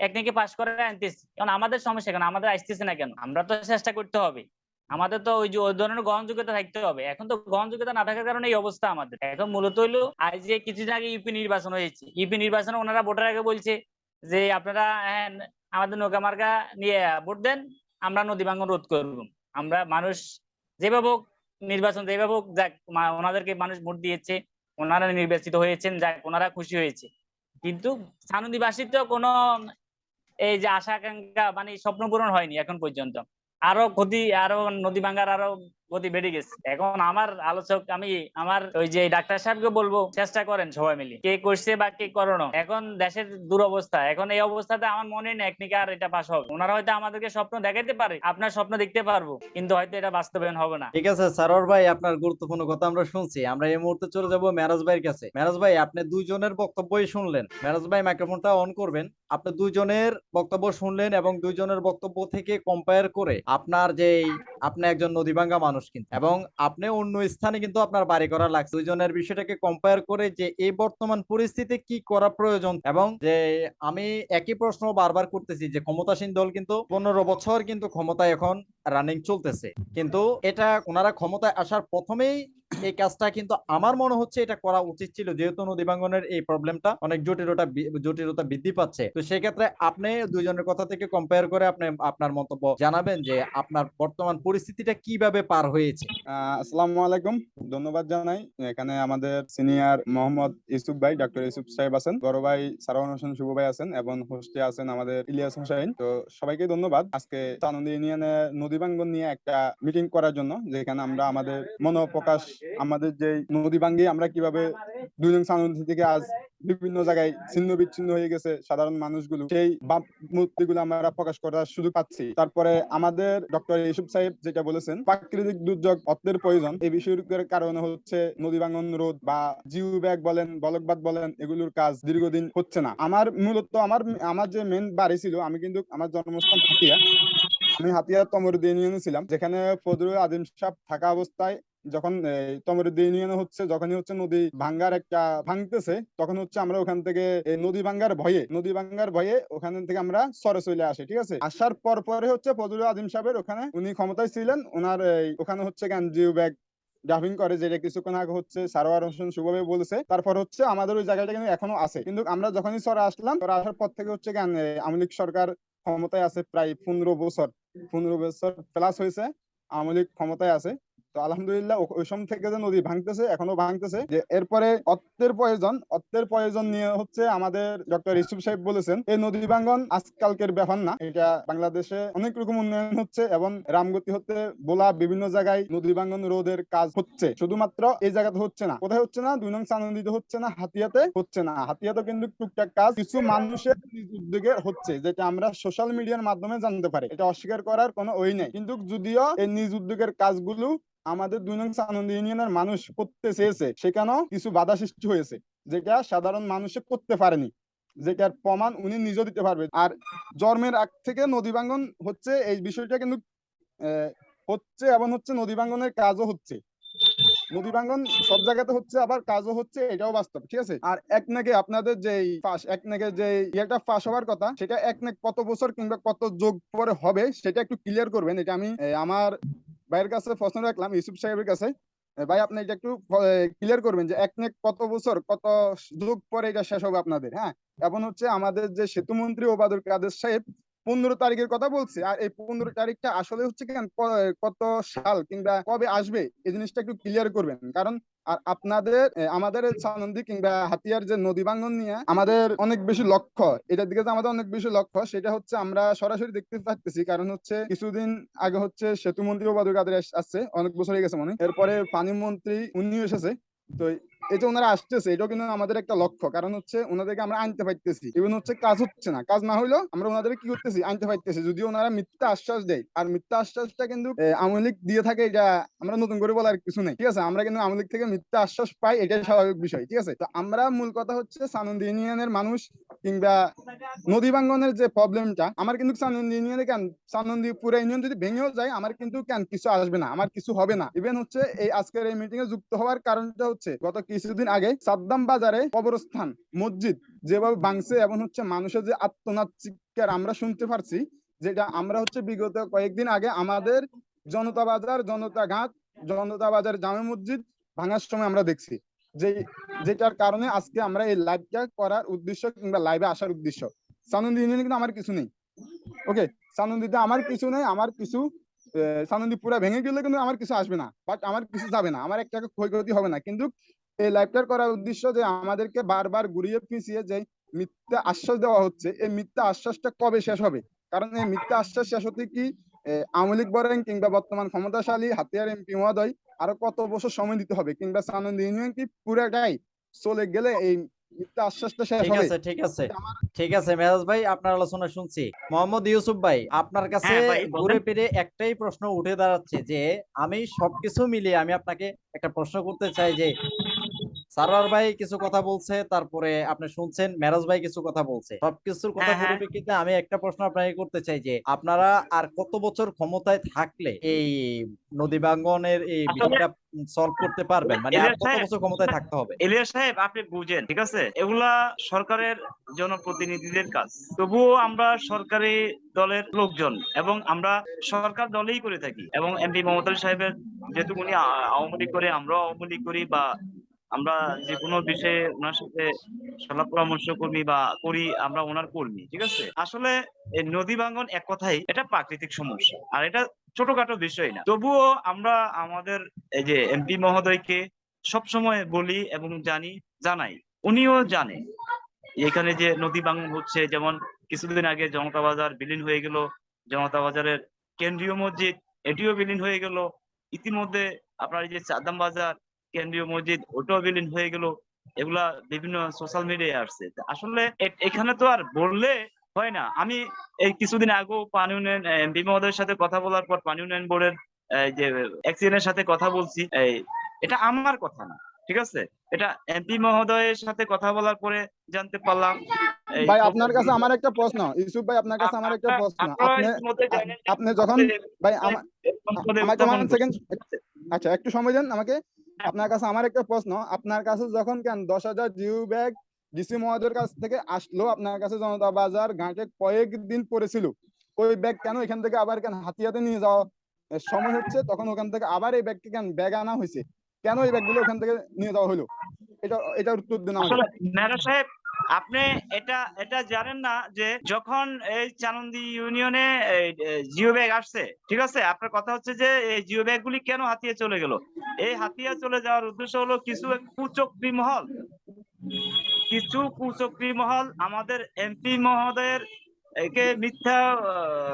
একনিকে পাশ করে আনতেছে, এখন আমাদের সমস্যা কেন? আমাদের আসতেছে না কেন? আমরা তো চেষ্টা করতে হবে। আমাদের তো ওই যে, ওই ধরনের গ্রহণযোগ্যতা থাকতে হবে। এখন তো গ্রহণযোগ্যতা না থাকার কারণে এই অবস্থা আমাদের। এখন মূলত হইল, আজ যে কিছুদিন আগে ইউপি নির্বাচন হয়েছে, ইউপি নির্বাচনে ওনারা ভোটার আগে বলছে যে আপনারা হ্যাঁ, আমাদের নৌকা মার্কা নিয়ে ভোট দেন আমরা নদী ভাঙ্গন রোধ করব। আমরা মানুষ যেভাবে নির্বাচন যেভাবে যাক ওনাদেরকে মানুষ ভোট দিয়েছে ওনারা নির্বাচিত হয়েছেন যাক ওনারা খুশি হয়েছে। কিন্তু সানুদিবাসীর তো কোনো এই যে আশা আকাঙ্ক্ষা মানে স্বপ্ন পূরণ হয়নি এখন পর্যন্ত। আরও ক্ষতি আরও নদী ভাঙ্গার আরও গতি বেড়ে গেছে। এখন আমার আলোচক, আমি আমার ওই যে ডাক্তার সাহেবকে বলব, চেষ্টা করেন সবাই মিলে। কে করছে বা কে করোনো এখন দেশের দুরবস্থা। এখন এই অবস্থাতে আমার মনে নেই একনিকে আর এটা পাশ হবে। ওনারা হয়তো আমাদেরকে স্বপ্ন দেখাতে পারে, আপনার স্বপ্ন দেখতে পারব, কিন্তু হয়তো এটা বাস্তবায়ন হবে না। ঠিক আছে, সারোয়ার ভাই, আপনার গুরুত্বপূর্ণ কথা আমরা শুনছি। আমরা এই মুহূর্তে চলে যাব মেরাজ ভাইয়ের কাছে। মেরাজ ভাই, আপনি দুইজনের বক্তব্যই শুনলেন। মেরাজ ভাই মাইক্রোফোনটা অন করবেন। আপনি দুইজনের বক্তব্য শুনলেন এবং দুইজনের বক্তব্য থেকে কম্পেয়ার করে আপনার যে আপনি একজন নদীভাঙ্গা মানুষ কিন্তু এবং আপনি অন্য স্থানে কিন্তু আপনার বাড়ি করা লাগছে। দুইজনের বিষয়টাকে কম্পেয়ার করে যে এই বর্তমান পরিস্থিতি কি করা প্রয়োজন এবং যে আমি একই প্রশ্ন বারবার করতেছি যে ক্ষমতাসীন দল কিন্তু পনেরো বছর কিন্তু ক্ষমতায় এখন রানিং চলতেছে। কিন্তু এটা ওনারা ক্ষমতায় আসার প্রথমেই এই কাজটা কিন্তু আমার মনে হচ্ছে এটা করা উচিত ছিল, যেহেতু নদী ভাঙ্গনের এই প্রবলেমটা অনেক জটিলতা জটিলতা বৃদ্ধি পাচ্ছে। তো সেই ক্ষেত্রে আপনি দুইজনের কথা থেকে কম্পেয়ার করে আপনি আপনার মন্তব্য জানাবেন যে আপনার বর্তমান পরিস্থিতিটা কীভাবে পার হয়েছে। আসসালামু আলাইকুম। ধন্যবাদ জানাই। এখানে আমাদের সিনিয়র মোহাম্মদ ইউসুফ ভাই ডক্টর ইউসুফ সাহেব আছেন। বড় ভাই সারাউন হোসেন শুভ ভাই আছেন এবং হোস্টে আছেন আমাদের ইলিয়াস হোসেন। তো সবাইকে ধন্যবাদ। আজকে চানন্দি ইউনিয়নে নদী ভাঙ্গন নিয়ে একটা মিটিং করার জন্য যেখানে আমরা আমাদের মনোপ্রকাশ আমাদের যে নদী ভাঙ্গি আমরা কীভাবে দুই নং থেকে আজ বিভিন্ন জায়গায় ছিন্ন বিচ্ছিন্ন হয়ে গেছে সাধারণ মানুষগুলো সেই মূর্তিগুলো আমরা প্রকাশ করার সুযোগ পাচ্ছি। তারপরে আমাদের ডক্টর ইউসুফ সাহেব যেটা বলেছেন প্রাকৃতিক দুর্যোগ অর্থের প্রয়োজন এই বিষয়ের কারণে হচ্ছে নদী ভাঙন রোধ বা জিও ব্যাগ বলেন বলকবাদ বলেন এগুলোর কাজ দীর্ঘদিন হচ্ছে না। আমার মূলত আমার আমার যে মেন বাড়ি ছিল আমি কিন্তু আমার জন্মস্থান হাতিয়া আমি হাতিয়া তমরুদ্দি ইউনিয়নে ছিলাম, যেখানে ফজরুল আদিম সাহেব থাকা অবস্থায় যখন তমরুদ্দি ইউনিয়নে হচ্ছে, যখনই হচ্ছে নদী ভাঙ্গার একটা ভাঙতেছে, তখন হচ্ছে আমরা ওখান থেকে নদী ভাঙ্গার ভয়ে, নদী ভাঙ্গার ভয়ে ওখান থেকে আমরা সরে চলে আসি, ঠিক আছে? আসার পর পরে হচ্ছে ফজলুল আদিম সাহেবের ওখানে উনি ক্ষমতায় ছিলেন, ওনার ওখানে হচ্ছে গান জিও ব্যাগ ড্রাফিং করে, যেটা কিছুক্ষণ আগে হচ্ছে সারোয়ার হোসেন শুভভাবে বলেছে, তারপর হচ্ছে আমাদের ওই জায়গাটা কিন্তু এখনও আছে। কিন্তু আমরা যখনই সরে আসলাম, সরে আসার পর থেকে হচ্ছে আওয়ামী লীগ সরকার ক্ষমতায় আছে প্রায় পনেরো বছর। বছর প্লাস হয়েছে। আওয়ামী লীগ ক্ষমতায় আছে। তো আলহামদুলিল্লাহ ওই সময় থেকে যে নদী ভাঙতেছে, এখনও ভাঙতেছে। যে এরপরে অর্থের প্রয়োজন অর্থের প্রয়োজন নিয়ে হচ্ছে আমাদের ডক্টর সাহেব বলেছেন, এই নদী আজকালকের ব্যাপার না। এটা বাংলাদেশে অনেক রকম উন্নয়ন হচ্ছে এবং রামগতি হতে বোলা বিভিন্ন জায়গায় নদী রোধের কাজ হচ্ছে। শুধুমাত্র এই জায়গাতে হচ্ছে না। কোথায় হচ্ছে না? দুই নং চানন্দিতে হচ্ছে না, হাতিয়াতে হচ্ছে না। হাতিয়াতে কিন্তু টুকটাক কাজ কিছু মানুষের নিজ উদ্যোগে হচ্ছে, যেটা আমরা সোশ্যাল মিডিয়ার মাধ্যমে জানতে পারি। এটা অস্বীকার করার কোনো ওই নেই। কিন্তু যদিও এই নিজ উদ্যোগের কাজগুলো আমাদের দুই নং আনন্দ ইউনিয়নের মানুষ করতে চেয়েছে, সেখানেও কিছু বাধা সৃষ্টি হয়েছে, যেটা সাধারণ মানুষে করতে পারেনি, যেটার প্রমাণ উনি নিজেও দিতে পারবে। আর জন্মের আগ থেকে নদী ভাঙ্গন হচ্ছে, এই বিষয়টা কিন্তু হচ্ছে এবং হচ্ছে নদী ভাঙ্গনের কাজও হচ্ছে। নদী ভাঙ্গন সব জায়গাতে হচ্ছে, আবার কাজও হচ্ছে, এটাও বাস্তব, ঠিক আছে? আর এক নাকে আপনাদের যে ফাঁস, এক নাকে যে ইয়েটা ফাঁস হওয়ার কথা, সেটা এক নাক কত বছর কিংবা কত যোগ পরে হবে, সেটা একটু ক্লিয়ার করবেন, এটা আমি আমার ভাইয়ের কাছে প্রশ্ন রাখলাম, ইউসুফ সাহেবের কাছে। ভাই, আপনি এটা একটু ক্লিয়ার করবেন যে এক কত বছর, কত যুগ পরে এটা শেষ হবে আপনাদের হ্যাঁ? এখন হচ্ছে আমাদের যে সেতু মন্ত্রী ওবাদুল কাদের সাহেব পনেরো তারিখের কথা বলছে। আর এই পনেরো তারিখটা আসলে হচ্ছে কত সাল কিংবা কবে আসবে, এই জিনিসটা একটু ক্লিয়ার করবেন। কারণ আর আপনাদের আমাদের সানন্দী কিংবা হাতিয়ার যে নদী ভাঙ্গন নিয়ে আমাদের অনেক বেশি লক্ষ্য, এটার দিকে আমাদের অনেক বেশি লক্ষ্য, সেটা হচ্ছে আমরা সরাসরি দেখতে পাচ্ছি কারণ হচ্ছে কিছুদিন আগে হচ্ছে সেতু মন্ত্রী ওবায়দুল কাদের আসছে, অনেক বছর হয়ে গেছে মনে এরপরে পানি মন্ত্রী, উনিও এসেছে। তো এই যে ওনারা আসতেছে, এটাও কিন্তু আমাদের একটা লক্ষ্য। কারণ হচ্ছে ওনাদেরকে আমরা আনতে পারতেছি। ইভেন হচ্ছে কাজ হচ্ছে না। কাজ না হইলেও আমরা ওনাদের কি করতেছি? আনতে পারতেছি। যদিও ওনারা মিথ্যা আশ্বাস দেয়। আর মিথ্যা আশ্বাসটা কিন্তু লীগ দিয়ে থাকে, এটা আমরা নতুন করে বলার কিছু নেই। ঠিক আছে? আমরা কিন্তু আওয়ামী লীগ থেকে মিথ্যা আশ্বাস পাই, এটাই স্বাভাবিক বিষয়। ঠিক আছে? তো আমরা মূল কথা হচ্ছে সানন্দ ইউনিয়নের মানুষ কিংবা নদী ভাঙ্গনের যে প্রবলেমটা আমার কিন্তু সানন্দ ইউনিয়নে কেন? সানন্দি পুরো ইউনিয়ন যদি ভেঙেও যায়, আমার কিন্তু কেন? কিছু আসবে না। আমার কিছু হবে না। ইভেন হচ্ছে এই আজকের এই মিটিং এ যুক্ত হওয়ার কারণটা হচ্ছে, গত কিছুদিন আগে সাদ্দাম বাজারে কবরস্থান, মসজিদ যেভাবে ভাঙছে এবং হচ্ছে মানুষের যে আত্মনাদ চিৎকার আমরা শুনতে পারছি, যেটা আমরা হচ্ছে বিগত কয়েকদিন আগে আমাদের জনতা বাজার, জনতা ঘাট, জনতা বাজার জামে মসজিদ ভাঙার সময় আমরা দেখছি। যে যেটার কারণে আজকে আমরা এই লাইভটা করার উদ্দেশ্য কিংবা লাইভে আসার উদ্দেশ্য। সানন্দী কিন্তু আমার কিছু নেই। ওকে সানন্দীতে আমার কিছু নেই, আমার কিছু সানন্দী পুরা ভেঙে গেলে কিন্তু আমার কিছু আসবে না। বাট আমার কিছু যাবে না। আমার এক টাকা ক্ষয়ক্ষতি হবে না। কিন্তু এই লাইভটার করার উদ্দেশ্য যে আমাদেরকে বারবার ঘুরিয়ে পিছিয়ে যে মিথ্যা আশ্বাস দেওয়া হচ্ছে এই মিথ্যা আশ্বাসটা কবে শেষ হবে? কারণ এই মিথ্যা আশ্বাস শেষ হতে কি আওয়ামী লীগ বলেন কিংবা বর্তমান ক্ষমতাশালী হাতিয়ার এমপি মহোদয় আরও কত বছর সময় দিতে হবে? কিংবা সানন্দী ইউনিয়ন কি পুরাটাই চলে গেলে এই মিথ্যা আশ্বাসটা শেষ ঠিক হবে? আছে ঠিক আছে। ঠিক আছে মেরাজ ভাই আপনার আলোচনা শুনছি। মোহাম্মদ ইউসুফ ভাই আপনার কাছে হ্যাঁ বলেন। ঘুরে ফিরে একটাই প্রশ্ন উঠে দাঁড়াচ্ছে যে আমি সবকিছু মিলিয়ে আমি আপনাকে একটা প্রশ্ন করতে চাই যে সারোয়ার ভাই কিছু কথা বলছে তারপরে আপনি শুনছেন মেরাজ ভাই কিছু কথা বলছে। সবকিছুর কথা হ্যাঁ, হ্যাঁ। পরিপ্রেক্ষিতে আমি একটা প্রশ্ন আপনাকে করতে চাই যে আপনারা আর কত বছর ক্ষমতায় থাকলে এই নদী ভাঙ্গনের এই বিষয়টা সলভ করতে পারবেন? মানে আর কত বছর ক্ষমতায় থাকতে হবে? ইলিয়াস সাহেব আপনি বুঝেন ঠিক আছে? এগুলা সরকারের জনপ্রতিনিধিদের কাজ। তবুও আমরা সরকারি দলের লোকজন এবং আমরা সরকার দলেই করে থাকি এবং এমপি মমতা সাহেবের যেহেতু উনি আওয়ামী লীগ করে আমরাও আওয়ামী লীগ করি বা আমরা যে কোনো বিষয়ে ওনার সাথে সলাপ পরামর্শ কর্মী বা করি, আমরা ওনার কর্মী, ঠিক আছে? আসলে নদী ভাঙ্গন এক কথাই এটা প্রাকৃতিক সমস্যা, আর এটা ছোটখাটো বিষয় না। তবুও আমরা আমাদের এই যে এমপি মহোদয়কে সবসময় বলি এবং জানি, জানাই, উনিও জানে। এখানে যে নদী ভাঙন হচ্ছে, যেমন কিছুদিন আগে জনতা বাজার বিলীন হয়ে গেল, জনতা বাজারের কেন্দ্রীয় মসজিদ, এটিও বিলীন হয়ে গেল। ইতিমধ্যে আপনার এই যে চাদাম বাজার কেন্দ্রীয় মসজিদ ওটাও বিলীন হয়ে গেল। এগুলা বিভিন্ন সোশ্যাল মিডিয়ায় আসছে। আসলে এখানে তো আর বললে হয় না। আমি এই কিছুদিন আগেও পানি উন্নয়ন এমপি মহোদয়ের সাথে কথা বলার পর পানি উন্নয়ন বোর্ডের যে এক্সিডেন্টের সাথে কথা বলছি এই এটা আমার কথা না ঠিক আছে? এটা এমপি মহোদয়ের সাথে কথা বলার পরে জানতে পারলাম ভাই আপনার কাছে আমার একটা প্রশ্ন ইউসুফ ভাই আপনার কাছে আমার একটা প্রশ্ন। আপনি আপনি যখন ভাই আমাকে সেকেন্ড আচ্ছা একটু সময় দেন আমাকে। আপনার কাছে আমার একটা প্রশ্ন, আপনার কাছে যখন কেন দশ হাজার জিও ব্যাগ ডিসি মহাজের কাছ থেকে আসলো, আপনার কাছে জনতা বাজার ঘাটে কয়েকদিন পড়েছিল, ওই ব্যাগ কেন এখান থেকে আবার কেন হাতিয়াতে নিয়ে যাওয়া সময় হচ্ছে, তখন ওখান থেকে আবার এই ব্যাগকে কেন ব্যাগ আনা হয়েছে? কেন এই ব্যাগগুলো ওখান থেকে নিয়ে যাওয়া হলো? এটা এটা উত্তর দিন আসলে সাহেব আপনি এটা এটা জানেন না যে যখন এই চানন্দি ইউনিয়নে জিও ব্যাগ আসছে, ঠিক আছে? আপনার কথা হচ্ছে যে এই জিও ব্যাগ গুলি কেন হাতিয়ে চলে গেল? এই হাতিয়া চলে যাওয়ার উদ্দেশ্য হলো কিছু কুচক্রী মহল। কিছু কুচক্রী মহল আমাদের এমপি মহোদয়ের একে মিথ্যা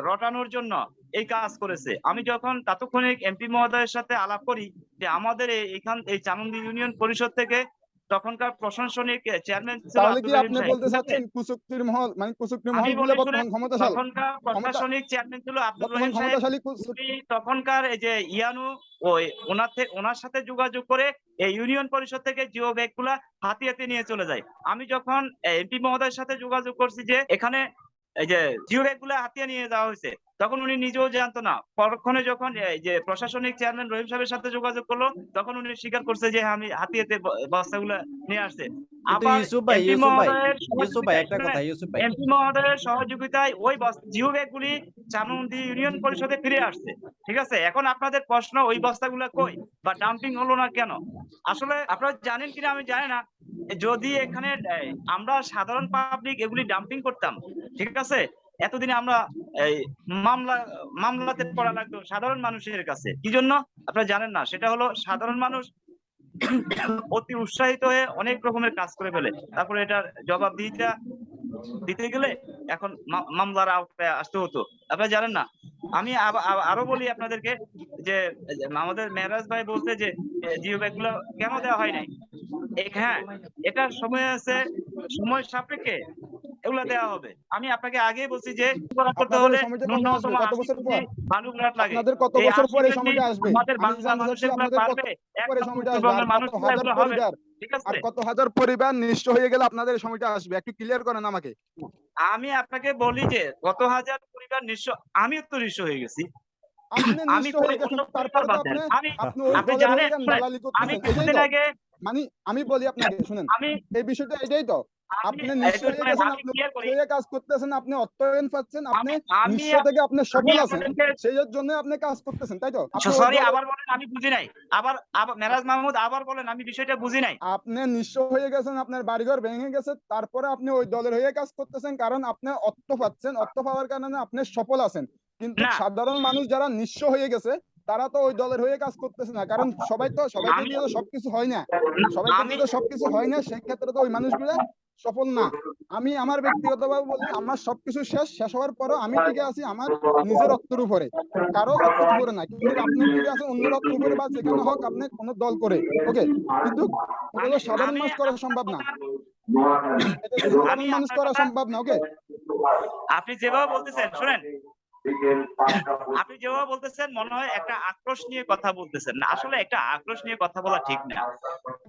রটানোর জন্য এই কাজ করেছে। আমি যখন তাৎক্ষণিক এমপি মহোদয়ের সাথে আলাপ করি যে আমাদের এই- এইখান এই চানন্দি ইউনিয়ন পরিষদ থেকে তখনকার প্রশাসনিক চেয়ারম্যান তাহলে কি আপনি বলতে চাচ্ছেন কুচুক্তির মহল মানে কুচুক্তির মহলগুলো বর্তমান ক্ষমতাশালী? তখনকার প্রশাসনিক চেয়ারম্যান ছিল আব্দুল রহিম সাহেব। ক্ষমতাশালী তখনকার এই যে ইয়ানু ওই ওনার থেকে ওনার সাথে যোগাযোগ করে এই ইউনিয়ন পরিষদ থেকে জিও ব্যাগগুলা হাতে হাতে নিয়ে চলে যায়। আমি যখন এমপি মহোদয়ের সাথে যোগাযোগ করছি যে এখানে এই যে জিও ব্যাগগুলা হাতিয়ে নিয়ে যাওয়া হয়েছে তখন উনি নিজেও জানতো না। পরক্ষণে যখন যে প্রশাসনিক চেয়ারম্যান রহিম সাহেবের সাথে যোগাযোগ করল তখন উনি স্বীকার করছে যে আমি হাতিয়েতে বস্তাগুলা নিয়ে আসছে। আবার এমপি মহোদয়ের সহযোগিতায়- ওই জিও ব্যাগগুলি চানন্দি ইউনিয়ন পরিষদে ফিরে আসছে। ঠিক আছে? এখন আপনাদের প্রশ্ন ওই বস্তাগুলো কই বা ডাম্পিং হলো না কেন? আসলে আপনারা জানেন কিনা আমি জানি না। যদি এখানে আমরা সাধারণ পাবলিক এগুলি ডাম্পিং করতাম ঠিক আছে? এতদিনে আমরা এই মামলা, মামলাতে পড়া লাগতো সাধারণ মানুষের কাছে। কি জন্য? আপনারা জানেন না, সেটা হলো সাধারণ মানুষ অতি উৎসাহিত হয়ে অনেক রকমের কাজ করে ফেলে। তারপরে এটার জবাবদিহিতা দিতে দিতে গেলে এখন মামলার আওতায় আসতে হতো। আপনারা জানেন না, আমি আরও বলি আপনাদেরকে যে, আমাদের মেহরাজ ভাই বলতে যে, জিও ব্যাগগুলো কেন দেওয়া হয় নাই? হ্যাঁ এটা সময় আছে, সময় সাপেক্ষে এগুলা দেওয়া হবে। আমি আপনাকে আগেই বলছি যে করতে হলে ন্যূনতম আসবে? কত আশি বছর কেজি পর? বালুঘাট লাগে। আপনাদের কত বছর পরে সময়টা আসবে? আমাদের আমি বাংলা পারবে। মানুষ হবে। আর কত হাজার পরিবার হয়ে গেলে আপনাদের সময়টা আসবে? একটু ক্লিয়ার করেন আমাকে। আপনাকে বলি যে কত হাজার পরিবার নিঃস্ব আমিও তো নিঃস্ব হয়ে গেছি। আমি হয়ে হয়ে জানেন, শুনেন, আমি আগে মানে আমি বলি আপনাকে শুনেন। আমি এই বিষয়টা এটাই তো। আপনি আমি- নিঃস্ব একটু শুনেন, গেছেন আমি আপনি clear করি। কাজ করতেছেন আপনি অর্থায়ন পাচ্ছেন আপনি আমি- আমি থেকে আপনি সফল আছেন। সেই জন্য আপনি কাজ করতেছেন তাই তো? সরি আবার বলেন আমি বুঝি নাই। আবার আবার মেরাজ মাহমুদ আবার বলেন আমি বিষয়টা বুঝি নাই। আপনি নিঃস্ব হয়ে গেছেন আপনার বাড়িঘর ভেঙে গেছে তারপরে আপনি ওই দলের হয়ে কাজ করতেছেন কারণ আপনি অর্থ পাচ্ছেন অর্থ পাওয়ার কারণে আপনি সফল আছেন। কিন্তু সাধারণ মানুষ যারা নিঃস্ব হয়ে গেছে তারা তো ওই দলের হয়ে কাজ করতেছে না। কারণ সবাই তো সবাই দিয়ে তো সবকিছু হয় না সবাই দিয়ে তো সবকিছু হয় না সেই ক্ষেত্রে তো ওই মানুষগুলো সফল না। আমি আমার ব্যক্তিগতভাবে বলি আমার সবকিছু শেষ শেষ হওয়ার পরও আমি টিকে আছি আমার নিজের রক্তের উপরে। কারও অর্থের উপরে না। কিন্তু আপনি টিকে আছেন অন্যের অর্থের উপরে বা যেখানে হোক আপনি কোনো দল করে ওকে? কিন্তু তো সাধারণ মানুষ করা সম্ভব না। এটা সাধারণ আমি মানুষ করা সম্ভব না ওকে? আপনি যেভাবে বলতেছেন শুনেন আপনি যেভাবে বলতেছেন মনে হয় একটা আক্রোশ নিয়ে কথা বলতেছেন। না আসলে একটা আক্রোশ নিয়ে কথা বলা ঠিক না।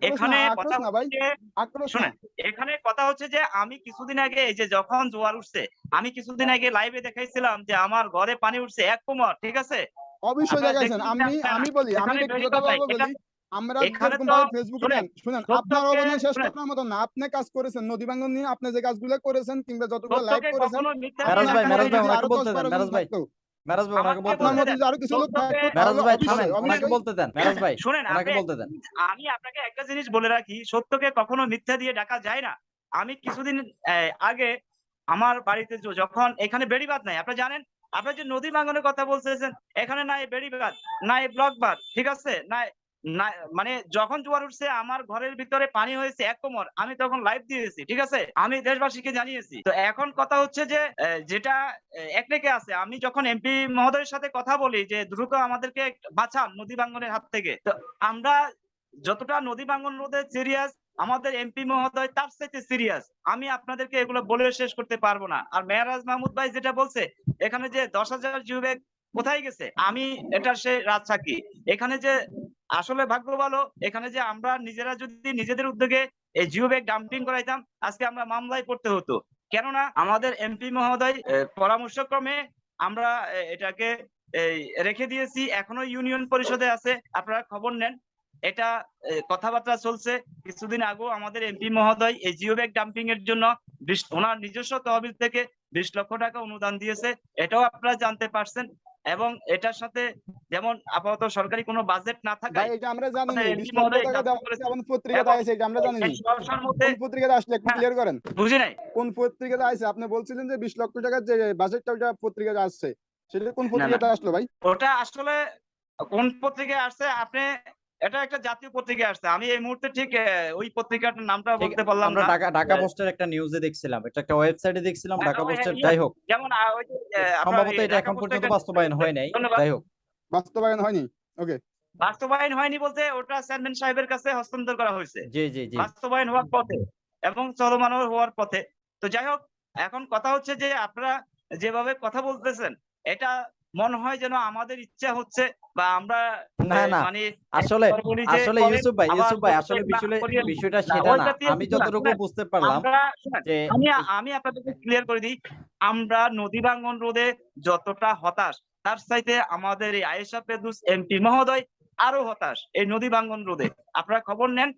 এখানে কথা না ভাই। হচ্ছে আক্রোশ না। শুনেন এখানে কথা হচ্ছে যে আমি কিছুদিন আগে এই যে যখন জোয়ার উঠছে আমি কিছুদিন আগে লাইভে দেখাইছিলাম যে আমার ঘরে পানি উঠছে এক কোমর ঠিক আছে? অবশ্যই দেখাইছেন। আমি আমি বলি আমি ব্যক্তিগতভাবে বলি আমরা এখানে যেরকম তো- ভাবে ফেসবুকে শুনেন, সত্যকে- আপনার অবদান শেষ করার মতো না আপনি কাজ করেছেন নদী ভাঙ্গন নিয়ে আপনি যে কাজগুলো করেছেন কিংবা যতগুলো লাইভ করেছেন কখনো মিথ্যা মেরাজ ভাই, মেরাজ ভাই, ওনাকে বলতে দেন, মেরাজ ভাই। মেরাজ ভাই ওনাকে বলতে দেন। বলতে মধ্যে যদি আরও কিছু লোক মেরাজ ভাই থামেন ওনাকে বলতে দেন মেরাজ ভাই শুনেন ওনাকে বলতে দেন। আমি আপনাকে একটা জিনিস বলে রাখি সত্যকে কখনো মিথ্যা দিয়ে ডাকা যায় না। আমি কিছুদিন আগে আমার বাড়িতে যখন এখানে বেড়িবাদ নাই আপনি জানেন আপনি যে নদী ভাঙনের কথা বলতেছেন এখানে নাই বেড়িবাদ নাই ব্লক বাদ ঠিক আছে? নাই না মানে যখন জোয়ার উঠছে আমার ঘরের ভিতরে পানি হয়েছে এক কোমর আমি তখন লাইভ দিয়েছি ঠিক আছে? আমি দেশবাসীকে জানিয়েছি। তো এখন কথা হচ্ছে যে যেটা আহ, এক আছে আমি যখন এমপি মহোদয়ের সাথে কথা বলি যে দ্রুত আমাদেরকে বাঁচান নদী ভাঙনের হাত থেকে তো আমরা যতটা নদী ভাঙন রোধে সিরিয়াস আমাদের এমপি মহোদয় তার চাইতে সিরিয়াস আমি আপনাদেরকে এগুলো বলে শেষ করতে পারব না। আর মেহরাজ মাহমুদ ভাই যেটা বলছে এখানে যে দশ হাজার কোথায় গেছে? আমি এটা সে রাজসাক্ষী। এখানে যে আসলে ভাগ্য ভালো এখানে যে আমরা নিজেরা যদি নিজেদের উদ্যোগে এই জিও ব্যাগ ডাম্পিং করাইতাম আজকে আমরা মামলায় পড়তে হতো। কেননা আমাদের এমপি মহোদয় আহ, পরামর্শক্রমে আমরা এটাকে রেখে দিয়েছি এখনও ইউনিয়ন পরিষদে আছে আপনারা খবর নেন। এটা কথাবার্তা চলছে। কিছুদিন আগেও আমাদের এমপি মহোদয় এই জিও ব্যাগ ডাম্পিং এর জন্য ওনার নিজস্ব তহবিল থেকে বিশ লক্ষ টাকা অনুদান দিয়েছে। এটাও আপনারা জানতে পারছেন। এবং এটার সাথে যেমন আপাতত সরকারি কোনো বাজেট না ভাই থাকায় এটা আমরা জানি না পত্রিকাতে আছে এটা আমরা জানি না পত্রিকাতে আসলে একটু। ক্লিয়ার করেন? বুঝি নাই। কোন পত্রিকাতে আছে আপনি বলছিলেন যে বিশ লক্ষ টাকার যে বাজেটটা ওটা পত্রিকাতে আসছে। সেটা কোন পত্রিকাটা পত্রিকাতে আসলো ভাই? ওটা আসলে কোন পত্রিকায় আসছে? আপনি এটা একটা জাতীয় পত্রিকা আসছে। আমি এই মুহূর্তে ঠিক ওই পত্রিকাটার নামটা বলতে পারলাম আমরা না। ঢাকা ঢাকা। পোস্টের একটা নিউজে দেখছিলাম। এটা একটা ওয়েবসাইটে দেখছিলাম হ্যাঁ, ঢাকা পোস্টের হ্যাঁ, যাই হোক। যেমন সম্ভবত এটা এখন পর্যন্ত বাস্তবায়ন হয় নাই। যাই হোক। বাস্তবায়ন হয়নি? ওকে বাস্তবায়ন হয়নি বলতে ওটা চেয়ারম্যান সাহেবের কাছে হস্তান্তর করা হয়েছে। জি জি জি। বাস্তবায়ন হওয়ার পথে এবং চলমান হওয়ার পথে। তো যাই হোক এখন কথা হচ্ছে যে আপনারা যেভাবে কথা বলতেছেন এটা মনে হয় যেন আমাদের ইচ্ছা হচ্ছে বা আমরা না, না, মানে আসলে আসলে ইউসুফ ভাই ইউসুফ ভাই আসলে বিষয়টা সেটা না। আমি যতটুকু বুঝতে পারলাম যে আমি আমি আপনাদেরকে ক্লিয়ার করে দিই আমরা নদী ভাঙ্গন রোধে যতটা হতাশ তার চাইতে আমাদের এই আয়েশা পেদুস এমপি মহোদয় আরও হতাশ এই নদী ভাঙ্গন রোধে। আপনারা খবর নেন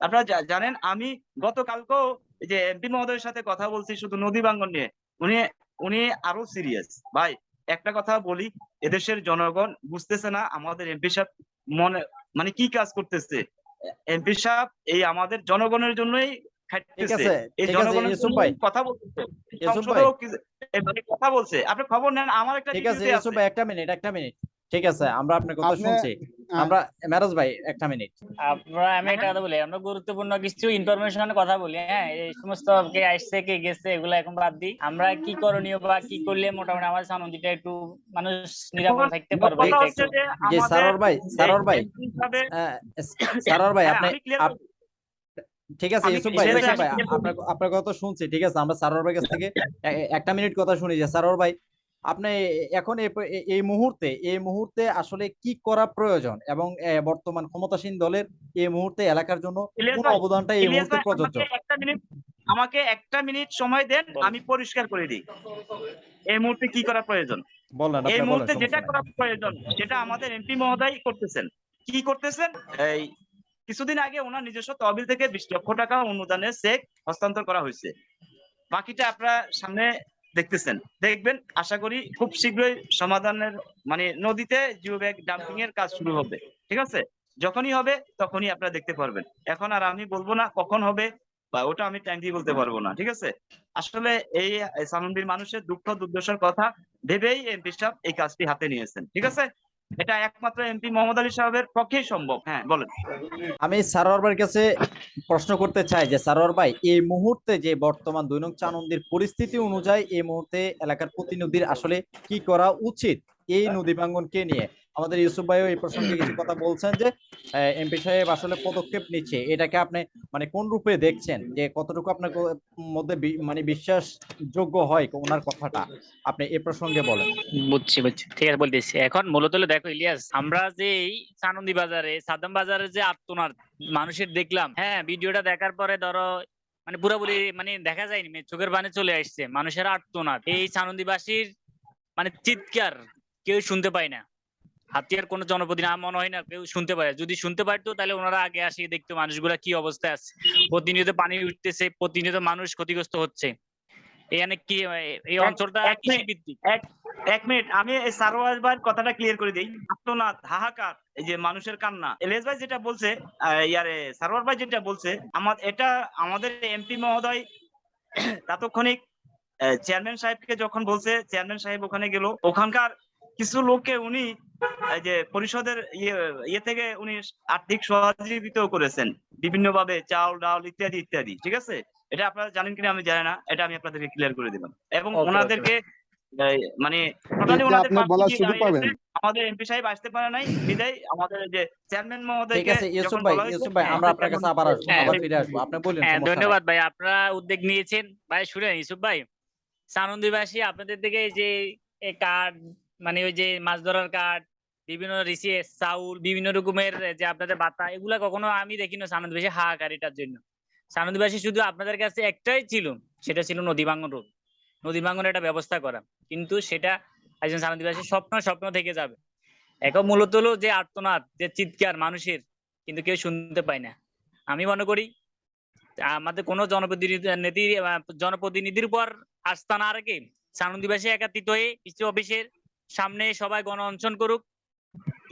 আপনারা জানেন আমি গতকালকেও যে এমপি মহোদয়ের সাথে কথা বলছি শুধু নদী ভাঙ্গন নিয়ে উনি উনি আরও সিরিয়াস ভাই একটা কথা বলি এদেশের জনগণ বুঝতেছে না আমাদের এমপি সাহেব মনে মানে কি কাজ করতেছে? এমপি সাহেব এই আমাদের জনগণের জন্যই এই জনগণের কথা বলতেছে। মানে কথা বলছে। আপনি খবর নেন আমার একটা ঠিক আছে একটা মিনিট একটা মিনিট ঠিক আছে আমরা আপনার কথা শুনছি। আমরা মেরাজ ভাই একটা মিনিট আপনারা আমি একটা কথা বলি আমরা গুরুত্বপূর্ণ কিছু ইনফরমেশনের কথা বলি হ্যাঁ? এই সমস্ত কে আসছে কে গেছে এগুলো এখন বাদ দিই। আমরা কি করণীয় বা কি করলে মোটামুটি আমাদের সানন্দীটা একটু মানুষ নিরাপদ থাকতে পারবে? যে সারোয়ার ভাই সারোয়ার ভাই। সারোয়ার ভাই হ্যাঁ, আপনি ঠিক আছে ইউসুফ ভাই ইউসুফ ভাই আপনার আপনার কথা শুনছি ঠিক আছে? আমরা সারোয়ার ভাই কাছ থেকে একটা মিনিট কথা শুনি যে সারোয়ার ভাই আপনি এখন এই মুহূর্তে এই মুহূর্তে আসলে কি করা প্রয়োজন? এবং বর্তমান ক্ষমতাসীন দলের এই মুহূর্তে এলাকার জন্য কোন অবদানটা এই মুহূর্তে প্রযোজ্য আমাকে একটা মিনিট আমাকে একটা মিনিট সময় দেন আমি পরিষ্কার করে দিই। এই মুহূর্তে কি করা প্রয়োজন? এই মুহূর্তে যেটা করা প্রয়োজন সেটা আমাদের এমপি মহোদয় করতেছেন। কি করতেছেন? এই কিছুদিন আগে ওনার নিজস্ব তহবিল থেকে বিশ লক্ষ টাকা অনুদানের চেক হস্তান্তর করা হয়েছে। বাকিটা আপনারা সামনে দেখতেছেন। দেখবেন, আশা করি খুব শীঘ্রই সমাধানের মানে নদীতে জিও ব্যাগ ডাম্পিং এর কাজ শুরু হবে। ঠিক আছে? যখনই হবে, তখনই আপনারা দেখতে পারবেন। এখন আর আমি বলব না কখন হবে বা ওটা আমি টাইম দিয়ে বলতে পারব না। ঠিক আছে? আসলে এই সামন্দির মানুষের দুঃখ দুর্দশার কথা ভেবেই এমপি সাহেব এই কাজটি হাতে নিয়েছেন। ঠিক আছে? এটা একমাত্র এমপি মোহাম্মদ আলী সাহেবের পক্ষেই সম্ভব। হ্যাঁ। বলেন। আমি সারোয়ার ভাইয়ের কাছে প্রশ্ন করতে চাই যে সারোয়ার ভাই এই মুহূর্তে যে বর্তমান দৈনিক চানন্দের চানন্দির পরিস্থিতি অনুযায়ী এই মুহূর্তে এলাকার প্রতিনিধির আসলে কি করা উচিত? এই নদী ভাঙ্গনকে নিয়ে? আমাদের ইউসুফ ভাইও এই প্রসঙ্গে কিছু কথা বলছেন যে এমপি সাহেব আসলে পদক্ষেপ নিচ্ছে। এটাকে আপনি মানে কোন রূপে দেখছেন? যে কতটুকু আপনার মধ্যে মানে বিশ্বাসযোগ্য হয় ওনার কথাটা? আপনি এ প্রসঙ্গে বলেন। বুঝছি বুঝছি। ঠিক আছে, বলতেছি। এখন মূলত দেখো ইলিয়াস, আমরা যে এই চানন্দি বাজারে, সাদ্দাম বাজারে যে আত্মনার মানুষের দেখলাম হ্যাঁ ভিডিওটা দেখার পরে ধরো মানে পুরোপুরি মানে দেখা যায়নি মানে চোখের বানে চলে আসছে, মানুষের আত্মনাদ এই চানন্দিবাসীর মানে চিৎকার কেউ শুনতে পায় না। হাতিয়ার কোনো জনপ্রতি না মনে হয় না কেউ শুনতে পায়। যদি শুনতে পারতো তাহলে ওনারা আগে আসি দেখতো মানুষগুলা কি অবস্থায় আছে। প্রতিনিয়ত পানি উঠতেছে প্রতিনিয়ত মানুষ ক্ষতিগ্রস্ত হচ্ছে। এখানে কি এই অঞ্চলটা কৃষি ভিত্তিক এক মিনিট আমি এই ভাইয়ের কথাটা ক্লিয়ার করে দিই। আত্মনাদ হাহাকার এই যে মানুষের কান্না। এলিয়াস ভাই যেটা বলছে ইয়ারে সারোয়ার ভাই যেটা বলছে আমার এটা আমাদের এমপি মহোদয় তাৎক্ষণিক চেয়ারম্যান সাহেবকে যখন বলছে চেয়ারম্যান সাহেব ওখানে গেল। ওখানকার কিছু লোককে উনি যে পরিষদের ইয়ে ইয়ে থেকে উনি আর্থিক সহযোগিতা করেছেন। বিভিন্ন ভাবে চাল ডাল ইত্যাদি ইত্যাদি ঠিক আছে? এটা আপনারা জানেন কিনা আমি জানি না এটা আমি আপনাদেরকে ক্লিয়ার করে দিলাম। এবং. ওনাদেরকে মানে আমাদের এমপি সাহেব আসতে পারে নাই বিদায়। আমাদের যে চেয়ারম্যান ঠিক মহোদয়কে আছে ইউসুফ ভাই ইউসুফ ভাই হ্যাঁ, আমরা আপনার কাছে আবার আসব হ্যাঁ, আবার ফিরে আসব। আপনি বলুন হ্যাঁ ধন্যবাদ ভাই আপনারা উদ্যোগ নিয়েছেন। ভাই শুনেন ইউসুফ ভাই সানন্দীবাসী আপনাদের থেকে যে কার্ড মানে ওই যে মাছ ধরার কার্ড বিভিন্ন রিসিএস চাউল, বিভিন্ন রকমের যে আপনাদের বাতা, এগুলা কখনো আমি দেখি না সানন্দীবাসী হাহাকারিটার জন্য। সানন্দীবাসী শুধু আপনাদের কাছে একটাই ছিল, সেটা ছিল নদী ভাঙ্গন রোড। নদী ভাঙ্গনের একটা ব্যবস্থা করা। কিন্তু সেটা একজন সানন্দীবাসীর স্বপ্ন স্বপ্ন থেকে যাবে। এখন মূলত হলো যে আর্তনাদ, যে চিৎকার মানুষের, কিন্তু কেউ শুনতে পায় না। আমি মনে করি, আমাদের কোনো জনপ্রতিনিধি, জনপ্রতিনিধির উপর আস্থা না রেখে সানন্দীবাসী একাত্রিত হয়ে কৃষি অফিসের সামনে সবাই গণ অনশন করুক।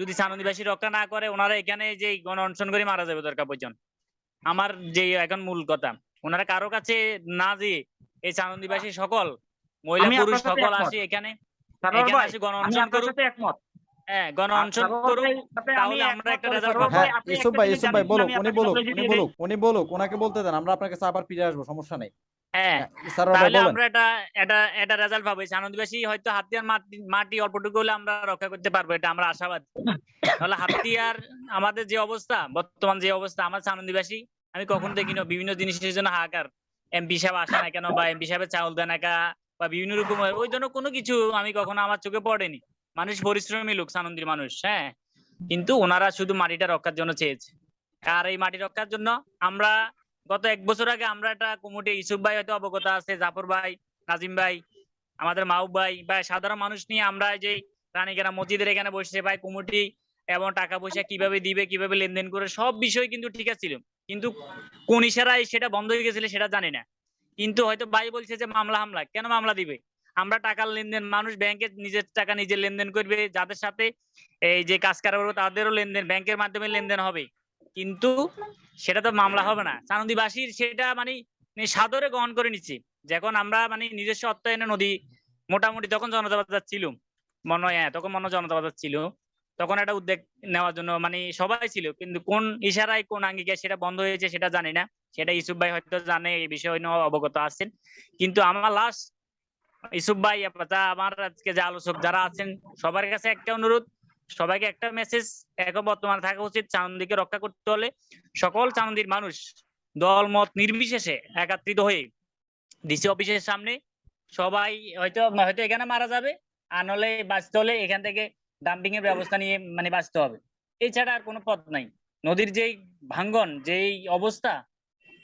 যদি সানন্দীবাসী রক্ষা না করে ওনারা এখানে যে গণ অনশন করে মারা যাবে দরকার পর্যন্ত আমার যে এখন মূল কথা ওনারা কারও কাছে না যে এই সানন্দীবাসী সকল মহিলা পুরুষ সকল। আসে এখানে এখানে আসে গণ আমি অনশন করুক। হ্যাঁ গণ অনশন করুক ভাইয়ের সাথে আমি তাহলে আমরা একটা তবে পাবো। ভাই, আপনি ইউসুফ একটা ভাই জিনিস ভাই বলুক উনি বলুক উনি বলুক উনি বলুক ওনাকে বলতে দেন আমরা আপনার কাছে আবার ফিরে আসব সমস্যা নেই। হ্যাঁ তাহলে আমরা এটা এটা এটা রেজাল্ট পাবো। আনন্দবাসী হয়তো হাতিয়ার মাটি মাটি অল্পটুকু হলে আমরা রক্ষা করতে পারব এটা আমরা আশাবাদ। তাহলে হাতিয়ার আমাদের যে অবস্থা বর্তমান যে অবস্থা আমার আনন্দবাসী আমি কখনো দেখিনি বিভিন্ন জিনিসের জন্য হাহাকার। এমপি সাহেব আসে না কেন বা এমপি সাহেবের চাউল দেয় না বা বিভিন্ন রকমের ওই জন্য কোনো কিছু আমি কখনো আমার চোখে পড়েনি। মানুষ পরিশ্রমী লোক সানন্দির মানুষ হ্যাঁ। কিন্তু ওনারা শুধু মাটিটা রক্ষার জন্য চেয়েছে। আর এই মাটি রক্ষার জন্য আমরা গত এক বছর আগে আমরা একটা কমিটি ইসুফ ভাই হয়তো অবগত আছে, জাফর ভাই, নাজিম ভাই, আমাদের মাহবুব ভাই বা সাধারণ মানুষ নিয়ে আমরা যে রানীকেরা মসজিদের এখানে বসে ভাই কমিটি এবং টাকা পয়সা কীভাবে দিবে, কীভাবে লেনদেন করে সব বিষয় কিন্তু ঠিক ছিল। কিন্তু কোন ইশারায় সেটা বন্ধ হয়ে গেছিল সেটা জানি না। কিন্তু হয়তো ভাই বলছে যে মামলা, হামলা। কেন মামলা দিবে? আমরা টাকার লেনদেন, মানুষ ব্যাংকে নিজের টাকা নিজে লেনদেন করবে, যাদের সাথে এই যে কাজ কারবার তাদেরও লেনদেন, ব্যাংকের মাধ্যমে লেনদেন হবে। কিন্তু সেটা তো মামলা হবে না। চানন্দীবাসীর সেটা মানে সাদরে গ্রহণ করে নিচ্ছি। যখন আমরা মানে নিজস্ব অর্থায়নে নদী মোটামুটি তখন জনতা বাজার ছিল। মনে হয় হ্যাঁ তখন মনে জনতা বাজার ছিল। তখন একটা উদ্যোগ নেওয়ার জন্য মানে সবাই ছিল। কিন্তু কোন ইশারায়, কোন আঙ্গিকে সেটা বন্ধ হয়েছে সেটা জানি না। সেটা ইসুফ ভাই হয়তো জানে, এই বিষয় নিয়ে অবগত আছেন। কিন্তু আমার লাস্ট ইসুফ ভাই আমার আজকে যে আলোচক যারা আছেন, সবার কাছে একটা অনুরোধ। সবাইকে একটা মেসেজ এখন বর্তমানে থাকা উচিত চানন্দীকে রক্ষা করতে হলে সকল চানন্দির মানুষ দল, মত নির্বিশেষে একাত্রিত হয়ে ডিসি অফিসের সামনে সবাই হয়তো হয়তো এখানে মারা যাবে, আর নলে বাঁচতে হলে এখান থেকে ডাম্পিং এর ব্যবস্থা নিয়ে মানে বাঁচতে হবে। এছাড়া আর কোনো পথ নাই। নদীর যেই ভাঙ্গন, যেই অবস্থা,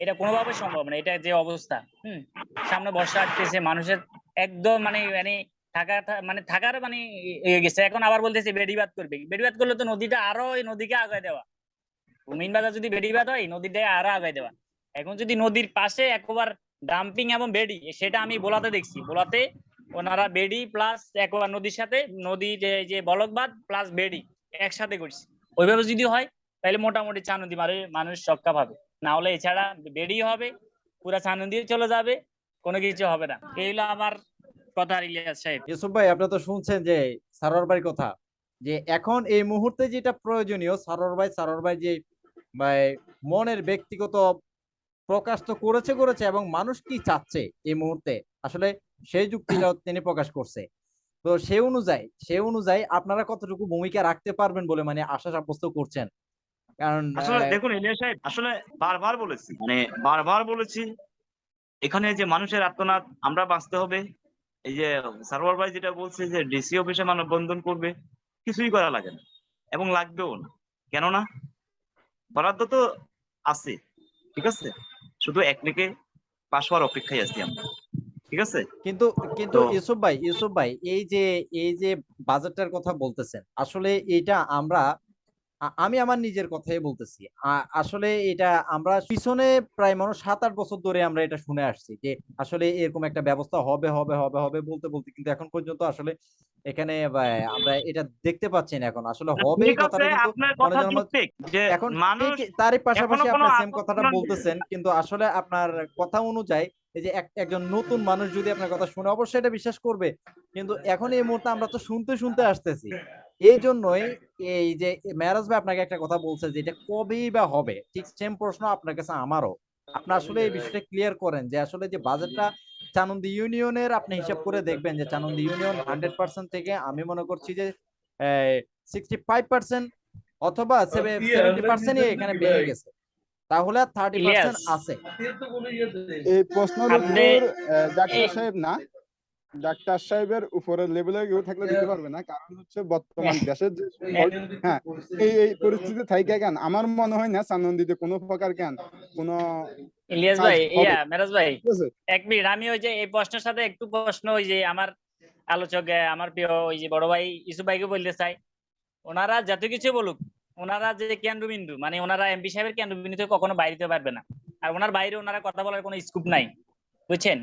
এটা কোনোভাবে সম্ভব না। এটা যে অবস্থা, হুম? সামনে বর্ষা আসতেছে, মানুষের একদম মানে মানে থাকা মানে থাকার মানে ইয়ে গেছে। এখন আবার বলতেছে বেড়িবাদ করবে। বেড়িবাদ করলে তো নদীটা আরও এই নদীকে আগায় দেওয়া। মেইন বাজার যদি বেডি বাদ হয় নদীটা আরও আগাই দেওয়া। এখন যদি নদীর পাশে একবার ডাম্পিং এবং বেডি, সেটা আমি বোলাতে দেখছি। বোলাতে ওনারা বেডি প্লাস একবার নদীর সাথে, নদী যে যে বলকবাদ প্লাস বেডি একসাথে করছে। ওইভাবে যদি হয়, তাহলে মোটামুটি চা নদী মারে, মানুষ রক্ষা পাবে না হলে এছাড়া বেডি হবে, পুরা চা নদী চলে যাবে, কোনো কিছু হবে না। এই হলো আমার কথা ইলিয়াস সাহেব। ইউসুফ ভাই আপনারা তো শুনছেন যে সারোয়ার ভাইয়ের কথা যে এখন এই মুহূর্তে যেটা প্রয়োজনীয় সারোয়ার ভাই সারোয়ার ভাই যে ভাই মনের ব্যক্তিগত প্রকাশ তো করেছে করেছে এবং মানুষ কি চাচ্ছে এই মুহূর্তে? আসলে সেই যুক্তিটাও তিনি প্রকাশ করছে। তো সে অনুযায়ী সে অনুযায়ী আপনারা কতটুকু ভূমিকা রাখতে পারবেন বলে মানে আশা সাব্যস্ত করছেন? কারণ আসলে দেখুন ইলিয়াস সাহেব আসলে বারবার বলেছি মানে বারবার বলেছি এখানে যে মানুষের আত্মনাদ আমরা বাঁচতে হবে এই যে সার্ভার ভাই যেটা বলছে যে ডিসি অফিসে মানববন্ধন করবে কিছুই করা লাগে না এবং লাগবেও না। কেননা বরাদ্দ তো আছে ঠিক আছে? শুধু এক একদিকে পাশ হওয়ার অপেক্ষায় আছি আমরা ঠিক আছে? কিন্তু কিন্তু ইউসুফ ভাই ইউসুফ ভাই এই যে এই যে বাজেটটার কথা বলতেছেন আসলে এটা আমরা আমি আমার নিজের কথাই বলতেছি। আসলে এটা আমরা পিছনে প্রায় মানুষ সাত আট বছর ধরে আমরা এটা শুনে আসছি যে আসলে এরকম একটা ব্যবস্থা হবে হবে হবে হবে বলতে বলতে কিন্তু এখন পর্যন্ত আসলে এখানে আমরা এটা দেখতে পাচ্ছি না এখন। আসলে হবে এখন তারই পাশাপাশি আপনার সেম কথাটা বলতেছেন কিন্তু আসলে আপনার কথা অনুযায়ী এই যে একজন নতুন মানুষ যদি আপনার কথা শুনে অবশ্যই এটা বিশ্বাস করবে। কিন্তু এখন এই মুহূর্তে আমরা তো শুনতে শুনতে আসতেছি। এই জন্যই এই যে মেরাজ ভাই আপনাকে একটা কথা বলছে যে এটা কবেই বা হবে? ঠিক সেম প্রশ্ন আপনার কাছে আমারও। আপনি আসলে এই বিষয়টা ক্লিয়ার করেন যে আসলে যে বাজেটটা চানন্দি ইউনিয়নের আপনি হিসাব করে দেখবেন যে চানন্দি ইউনিয়ন হান্ড্রেড পার্সেন্ট থেকে আমি মনে করছি যে সিক্সটি ফাইভ পার্সেন্ট অথবা সেভেন্টি পার্সেন্টই এখানে বেড়ে গেছে। তাহলে থার্টি পার্সেন্ট. আছে। এই ডাক্তার সাহেব না? ডাক্তার সাহেবের উপরে লেভেলে কেউ থাকলে দিতে পারবে না কারণ হচ্ছে বর্তমান দেশের যে হ্যাঁ এই এই পরিস্থিতি থাইকা কেন? আমার মনে হয় না সানন্দিতে কোনো প্রকার কেন কোনো ইলিয়াস ভাই ইয়া মেরাজ ভাই এক মিনিট আমি ওই যে এই প্রশ্নের সাথে একটু প্রশ্ন ওই যে আমার আলোচক আমার প্রিয় ওই যে বড় ভাই ইসু ভাইকে বলতে চাই। ওনারা যত কিছু বলুক ওনারা যে কেন্দ্রবিন্দু মানে ওনারা এমপি সাহেবের কেন্দ্রবিন্দু থেকে কখনো বাইরে যেতে পারবে না। আর ওনার বাইরে ওনারা কথা বলার কোনো স্কোপ নাই বুঝছেন?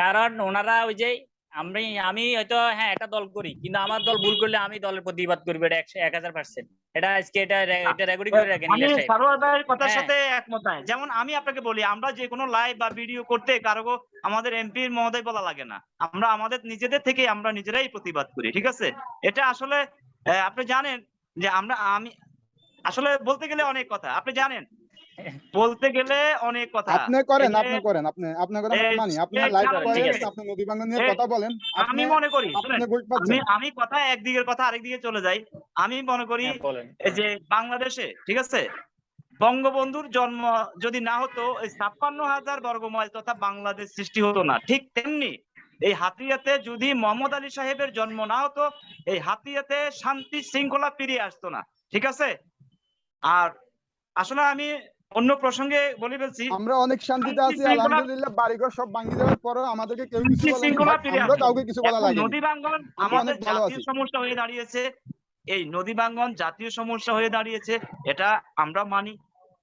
কারণ ওনারা ওই যে আমি আমি হয়তো হ্যাঁ একটা দল করি কিন্তু আমার দল ভুল করলে আমি দলের প্রতিবাদ করব এটা এক হাজার পার্সেন্ট এটা আজকে এটা এটা রেকর্ডিং করে রাখেন আমি সারোয়ার ভাইয়ের কথার হ্যাঁ। সাথে একমত নাই। যেমন আমি আপনাকে বলি আমরা যে কোনো লাইভ বা ভিডিও করতে কারও আমাদের এমপি মহোদয় বলা লাগে না। আমরা আমাদের নিজেদের থেকে আমরা নিজেরাই প্রতিবাদ করি ঠিক আছে? এটা আসলে আপনি জানেন যে আমরা আমি আসলে বলতে গেলে অনেক কথা। আপনি জানেন বলতে গেলে অনেক কথা। আপনি করেন আপনি করেন আপনি আপনার কথা এই- মানি। আপনি লাইভ করেন আপনি নদী বাংলা নিয়ে কথা বলেন। আমি মনে করি আমি আমি কথা একদিকের কথা আরেকদিকে চলে যাই। আমি মনে করি হ্যাঁ, এই যে বাংলাদেশে ঠিক আছে? বঙ্গবন্ধুর জন্ম যদি না হতো এই ছাপ্পান্ন হাজার বর্গমাইল তথা বাংলাদেশ সৃষ্টি হতো না। ঠিক তেমনি এই হাতিয়াতে যদি মোহাম্মদ আলী সাহেবের জন্ম না হতো এই হাতিয়াতে শান্তি শৃঙ্খলা ফিরিয়ে আসতো না। ঠিক আছে? আর আসলে আমি অন্য প্রসঙ্গে বলে ফেলছি। আমরা অনেক শান্তিতে আছি আলহামদুলিল্লাহ বাড়িঘর সব ভাঙি যাওয়ার পরেও আমাদেরকে কেউ কিছু শৃঙ্খলা ফিরে আমরা কাউকে কিছু বলা লাগেনি। নদী ভাঙ্গন আমাদের জাতীয় সমস্যা হয়ে দাঁড়িয়েছে। এই নদী ভাঙ্গন জাতীয় সমস্যা হয়ে দাঁড়িয়েছে এটা আমরা মানি।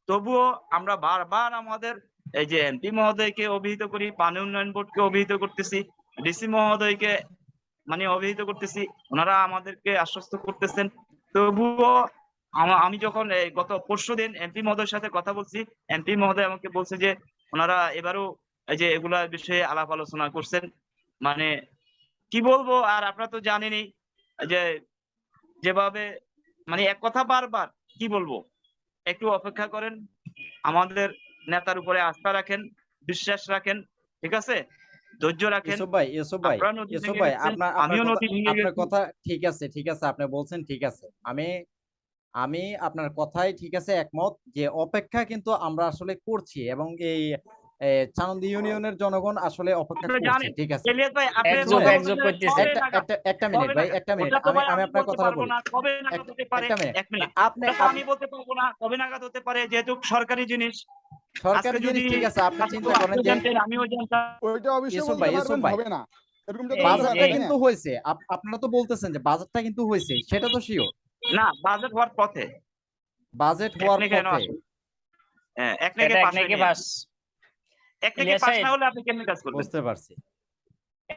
তবুও আমরা বারবার আমাদের এই যে এমপি মহোদয়কে অভিহিত করি পানি উন্নয়ন বোর্ডকে অভিহিত করতেছি ডিসি মহোদয়কে মানে অভিহিত করতেছি ওনারা আমাদেরকে আশ্বস্ত করতেছেন। তবুও আমা- যখন গত পরশু দিন এমপি মহোদয়ের সাথে কথা বলছি এমপি মহোদয় আমাকে বলছে যে ওনারা এবারও এই যে এগুলা বিষয়ে আলাপ আলোচনা করছেন। মানে কি বলব? আর আপনারা তো জানেনই যে যেভাবে মানে এক কথা বারবার কি বলব? একটু অপেক্ষা করেন আমাদের নেতার উপরে আস্থা রাখেন বিশ্বাস রাখেন ঠিক আছে? ধৈর্য রাখেন। ভাই ইউসুফ ভাই ইউসুফ ভাই আপনার আপনার। কথা ঠিক আছে ঠিক আছে আপনি বলছেন ঠিক আছে। আমি আমি আপনার কথাই ঠিক আছে একমত যে অপেক্ষা কিন্তু আমরা আসলে করছি এবং এই চানন্দি ইউনিয়নের জনগণ আসলে অপেক্ষা করছে ঠিক আছে। একটা মিনিট ভাই একটা মিনিট। আমি আপনার কথাটা বলি? একটা মিনিট। আপনি আমি বলতে পারব না কবে নাগাদ হতে পারে যেহেতু সরকারি জিনিস। সরকারি জিনিস যদি ঠিক আছে আপনি চিন্তা করেন যে আমিও জানতাম। ওইটা অবশ্যই ভাই, ইউসুফ ভাই। হবে না। না? কিন্তু হয়েছে। আপ- আপনারা তো বলতেছেন যে বাজারটা কিন্তু হয়েছে সেটা তো শিওর না বাজেট হওয়ার পথে। বাজেট হওয়ার পথে। হ্যাঁ, এক নাকি এটা এক নাকি পাস এক নাকি সাহেব। না হলে আপনি কেমনে কাজ করবেন? বুঝতে পারছি।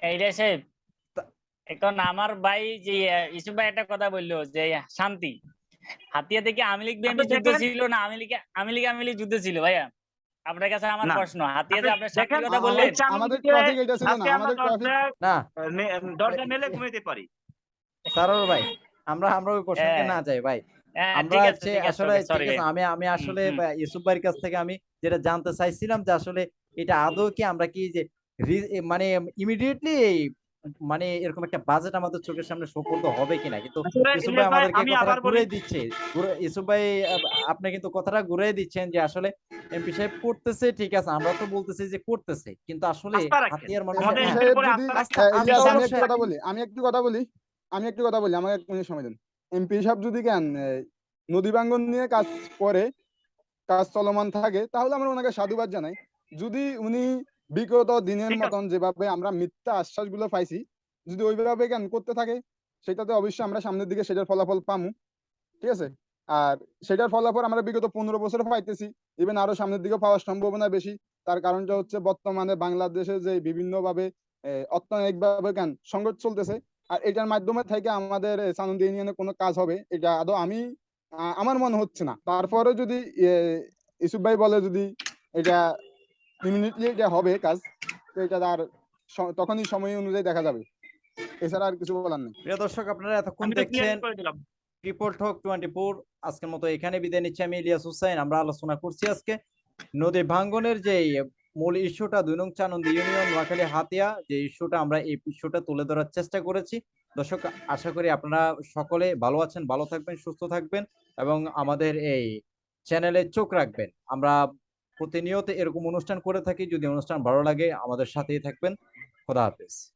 এইটা সাহেব এখন আমার ভাই যে ইসুফ ভাই একটা কথা বলল যে শান্তি। হাতিয়া থেকে আমি লীগ বিএনপি যুদ্ধ ছিল না আমি লীগ আমি লীগ আমি লীগ যুদ্ধ ছিল ভাইয়া। আপনার কাছে আমার। প্রশ্ন হাতিয়া যে আপনি আপনার দেখেন, কথা বললেন? আমাদের ট্রাফিক এটা ছিল না আমাদের ট্রাফিক দরজা- না দরজা মেলে ঘুমাইতে পারি। সারোর ভাই আমরা আমরা ওই প্রসঙ্গে হ্যাঁ। না যাই ভাই। হ্যাঁ আমরা আছে হচ্ছে আসলে সরি ঠিক আছে আমি আমি আসলে ইউসুফ ভাইয়ের কাছ থেকে আমি যেটা জানতে চাইছিলাম যে আসলে এটা আদৌ কি আমরা কি যে মানে ইমিডিয়েটলি মানে এরকম একটা বাজেট আমাদের চোখের সামনে সুপর্দ হবে কিনা? কিন্তু ইউসুফ ভাই আমাদেরকে কথাটা আবার বলি। ঘুরে দিচ্ছে ইউসুফ ভাই আপনি কিন্তু কথাটা ঘুরে দিচ্ছেন যে আসলে এমপি সাহেব করতেছে ঠিক আছে আমরা তো বলতেছি যে করতেছে। কিন্তু আসলে হাতিয়ার মানুষ আমি একটু কথা। বলি আমি একটু কথা বলি। আমি একটু কথা বলি, আমাকে এক মিনিট সময় দেন। এমপি সাহেব যদি কেন নদী ভাঙ্গন নিয়ে কাজ করে, কাজ চলমান থাকে, তাহলে আমরা ওনাকে সাধুবাদ জানাই। যদি উনি বিগত দিনের মতন যেভাবে আমরা মিথ্যা আশ্বাসগুলো পাইছি, যদি ওইভাবে কেন করতে থাকে, সেটাতে অবশ্যই আমরা সামনের দিকে সেটার ফলাফল পামু। ঠিক আছে? আর সেটার ফলাফল আমরা বিগত পনেরো বছর পাইতেছি। ইভেন আরও সামনের দিকে পাওয়ার সম্ভাবনা বেশি। তার কারণটা হচ্ছে বর্তমানে বাংলাদেশে যে বিভিন্ন ভাবে অর্থনৈতিক ভাবে কেন সংঘর্ষ চলতেছে আর এটার মাধ্যমে থেকে আমাদের সানন্দী ইউনিয়নে কোনো কাজ হবে এটা আদৌ আমি আমার মনে হচ্ছে না। তারপরে যদি ইসুফ ভাই বলে যদি এটা ইমিডিয়েটলি এটা হবে কাজ তো এটা তার তখনই সময় অনুযায়ী দেখা যাবে। এছাড়া আর কিছু বলার নেই। প্রিয় দর্শক আপনারা এতক্ষণ দেখছেন টক টোয়েন্টি ফোর আজকের মতো এখানে বিদায় নিচ্ছি। আমি ইলিয়াস হুসাইন আমরা আলোচনা করছি আজকে। নদী ভাঙ্গনের যে মূল ইস্যুটা দুই নং চানন্দ ইউনিয়ন নোয়াখালী হাতিয়া, যে ইস্যুটা আমরা এই ইস্যুটা তুলে ধরার চেষ্টা করেছি। দর্শক, আশা করি আপনারা সকলে ভালো আছেন, ভালো থাকবেন, সুস্থ থাকবেন এবং আমাদের এই চ্যানেলে চোখ রাখবেন। আমরা প্রতিনিয়ত এরকম অনুষ্ঠান করে থাকি। যদি অনুষ্ঠান ভালো লাগে, আমাদের সাথেই থাকবেন। খোদা হাফেজ।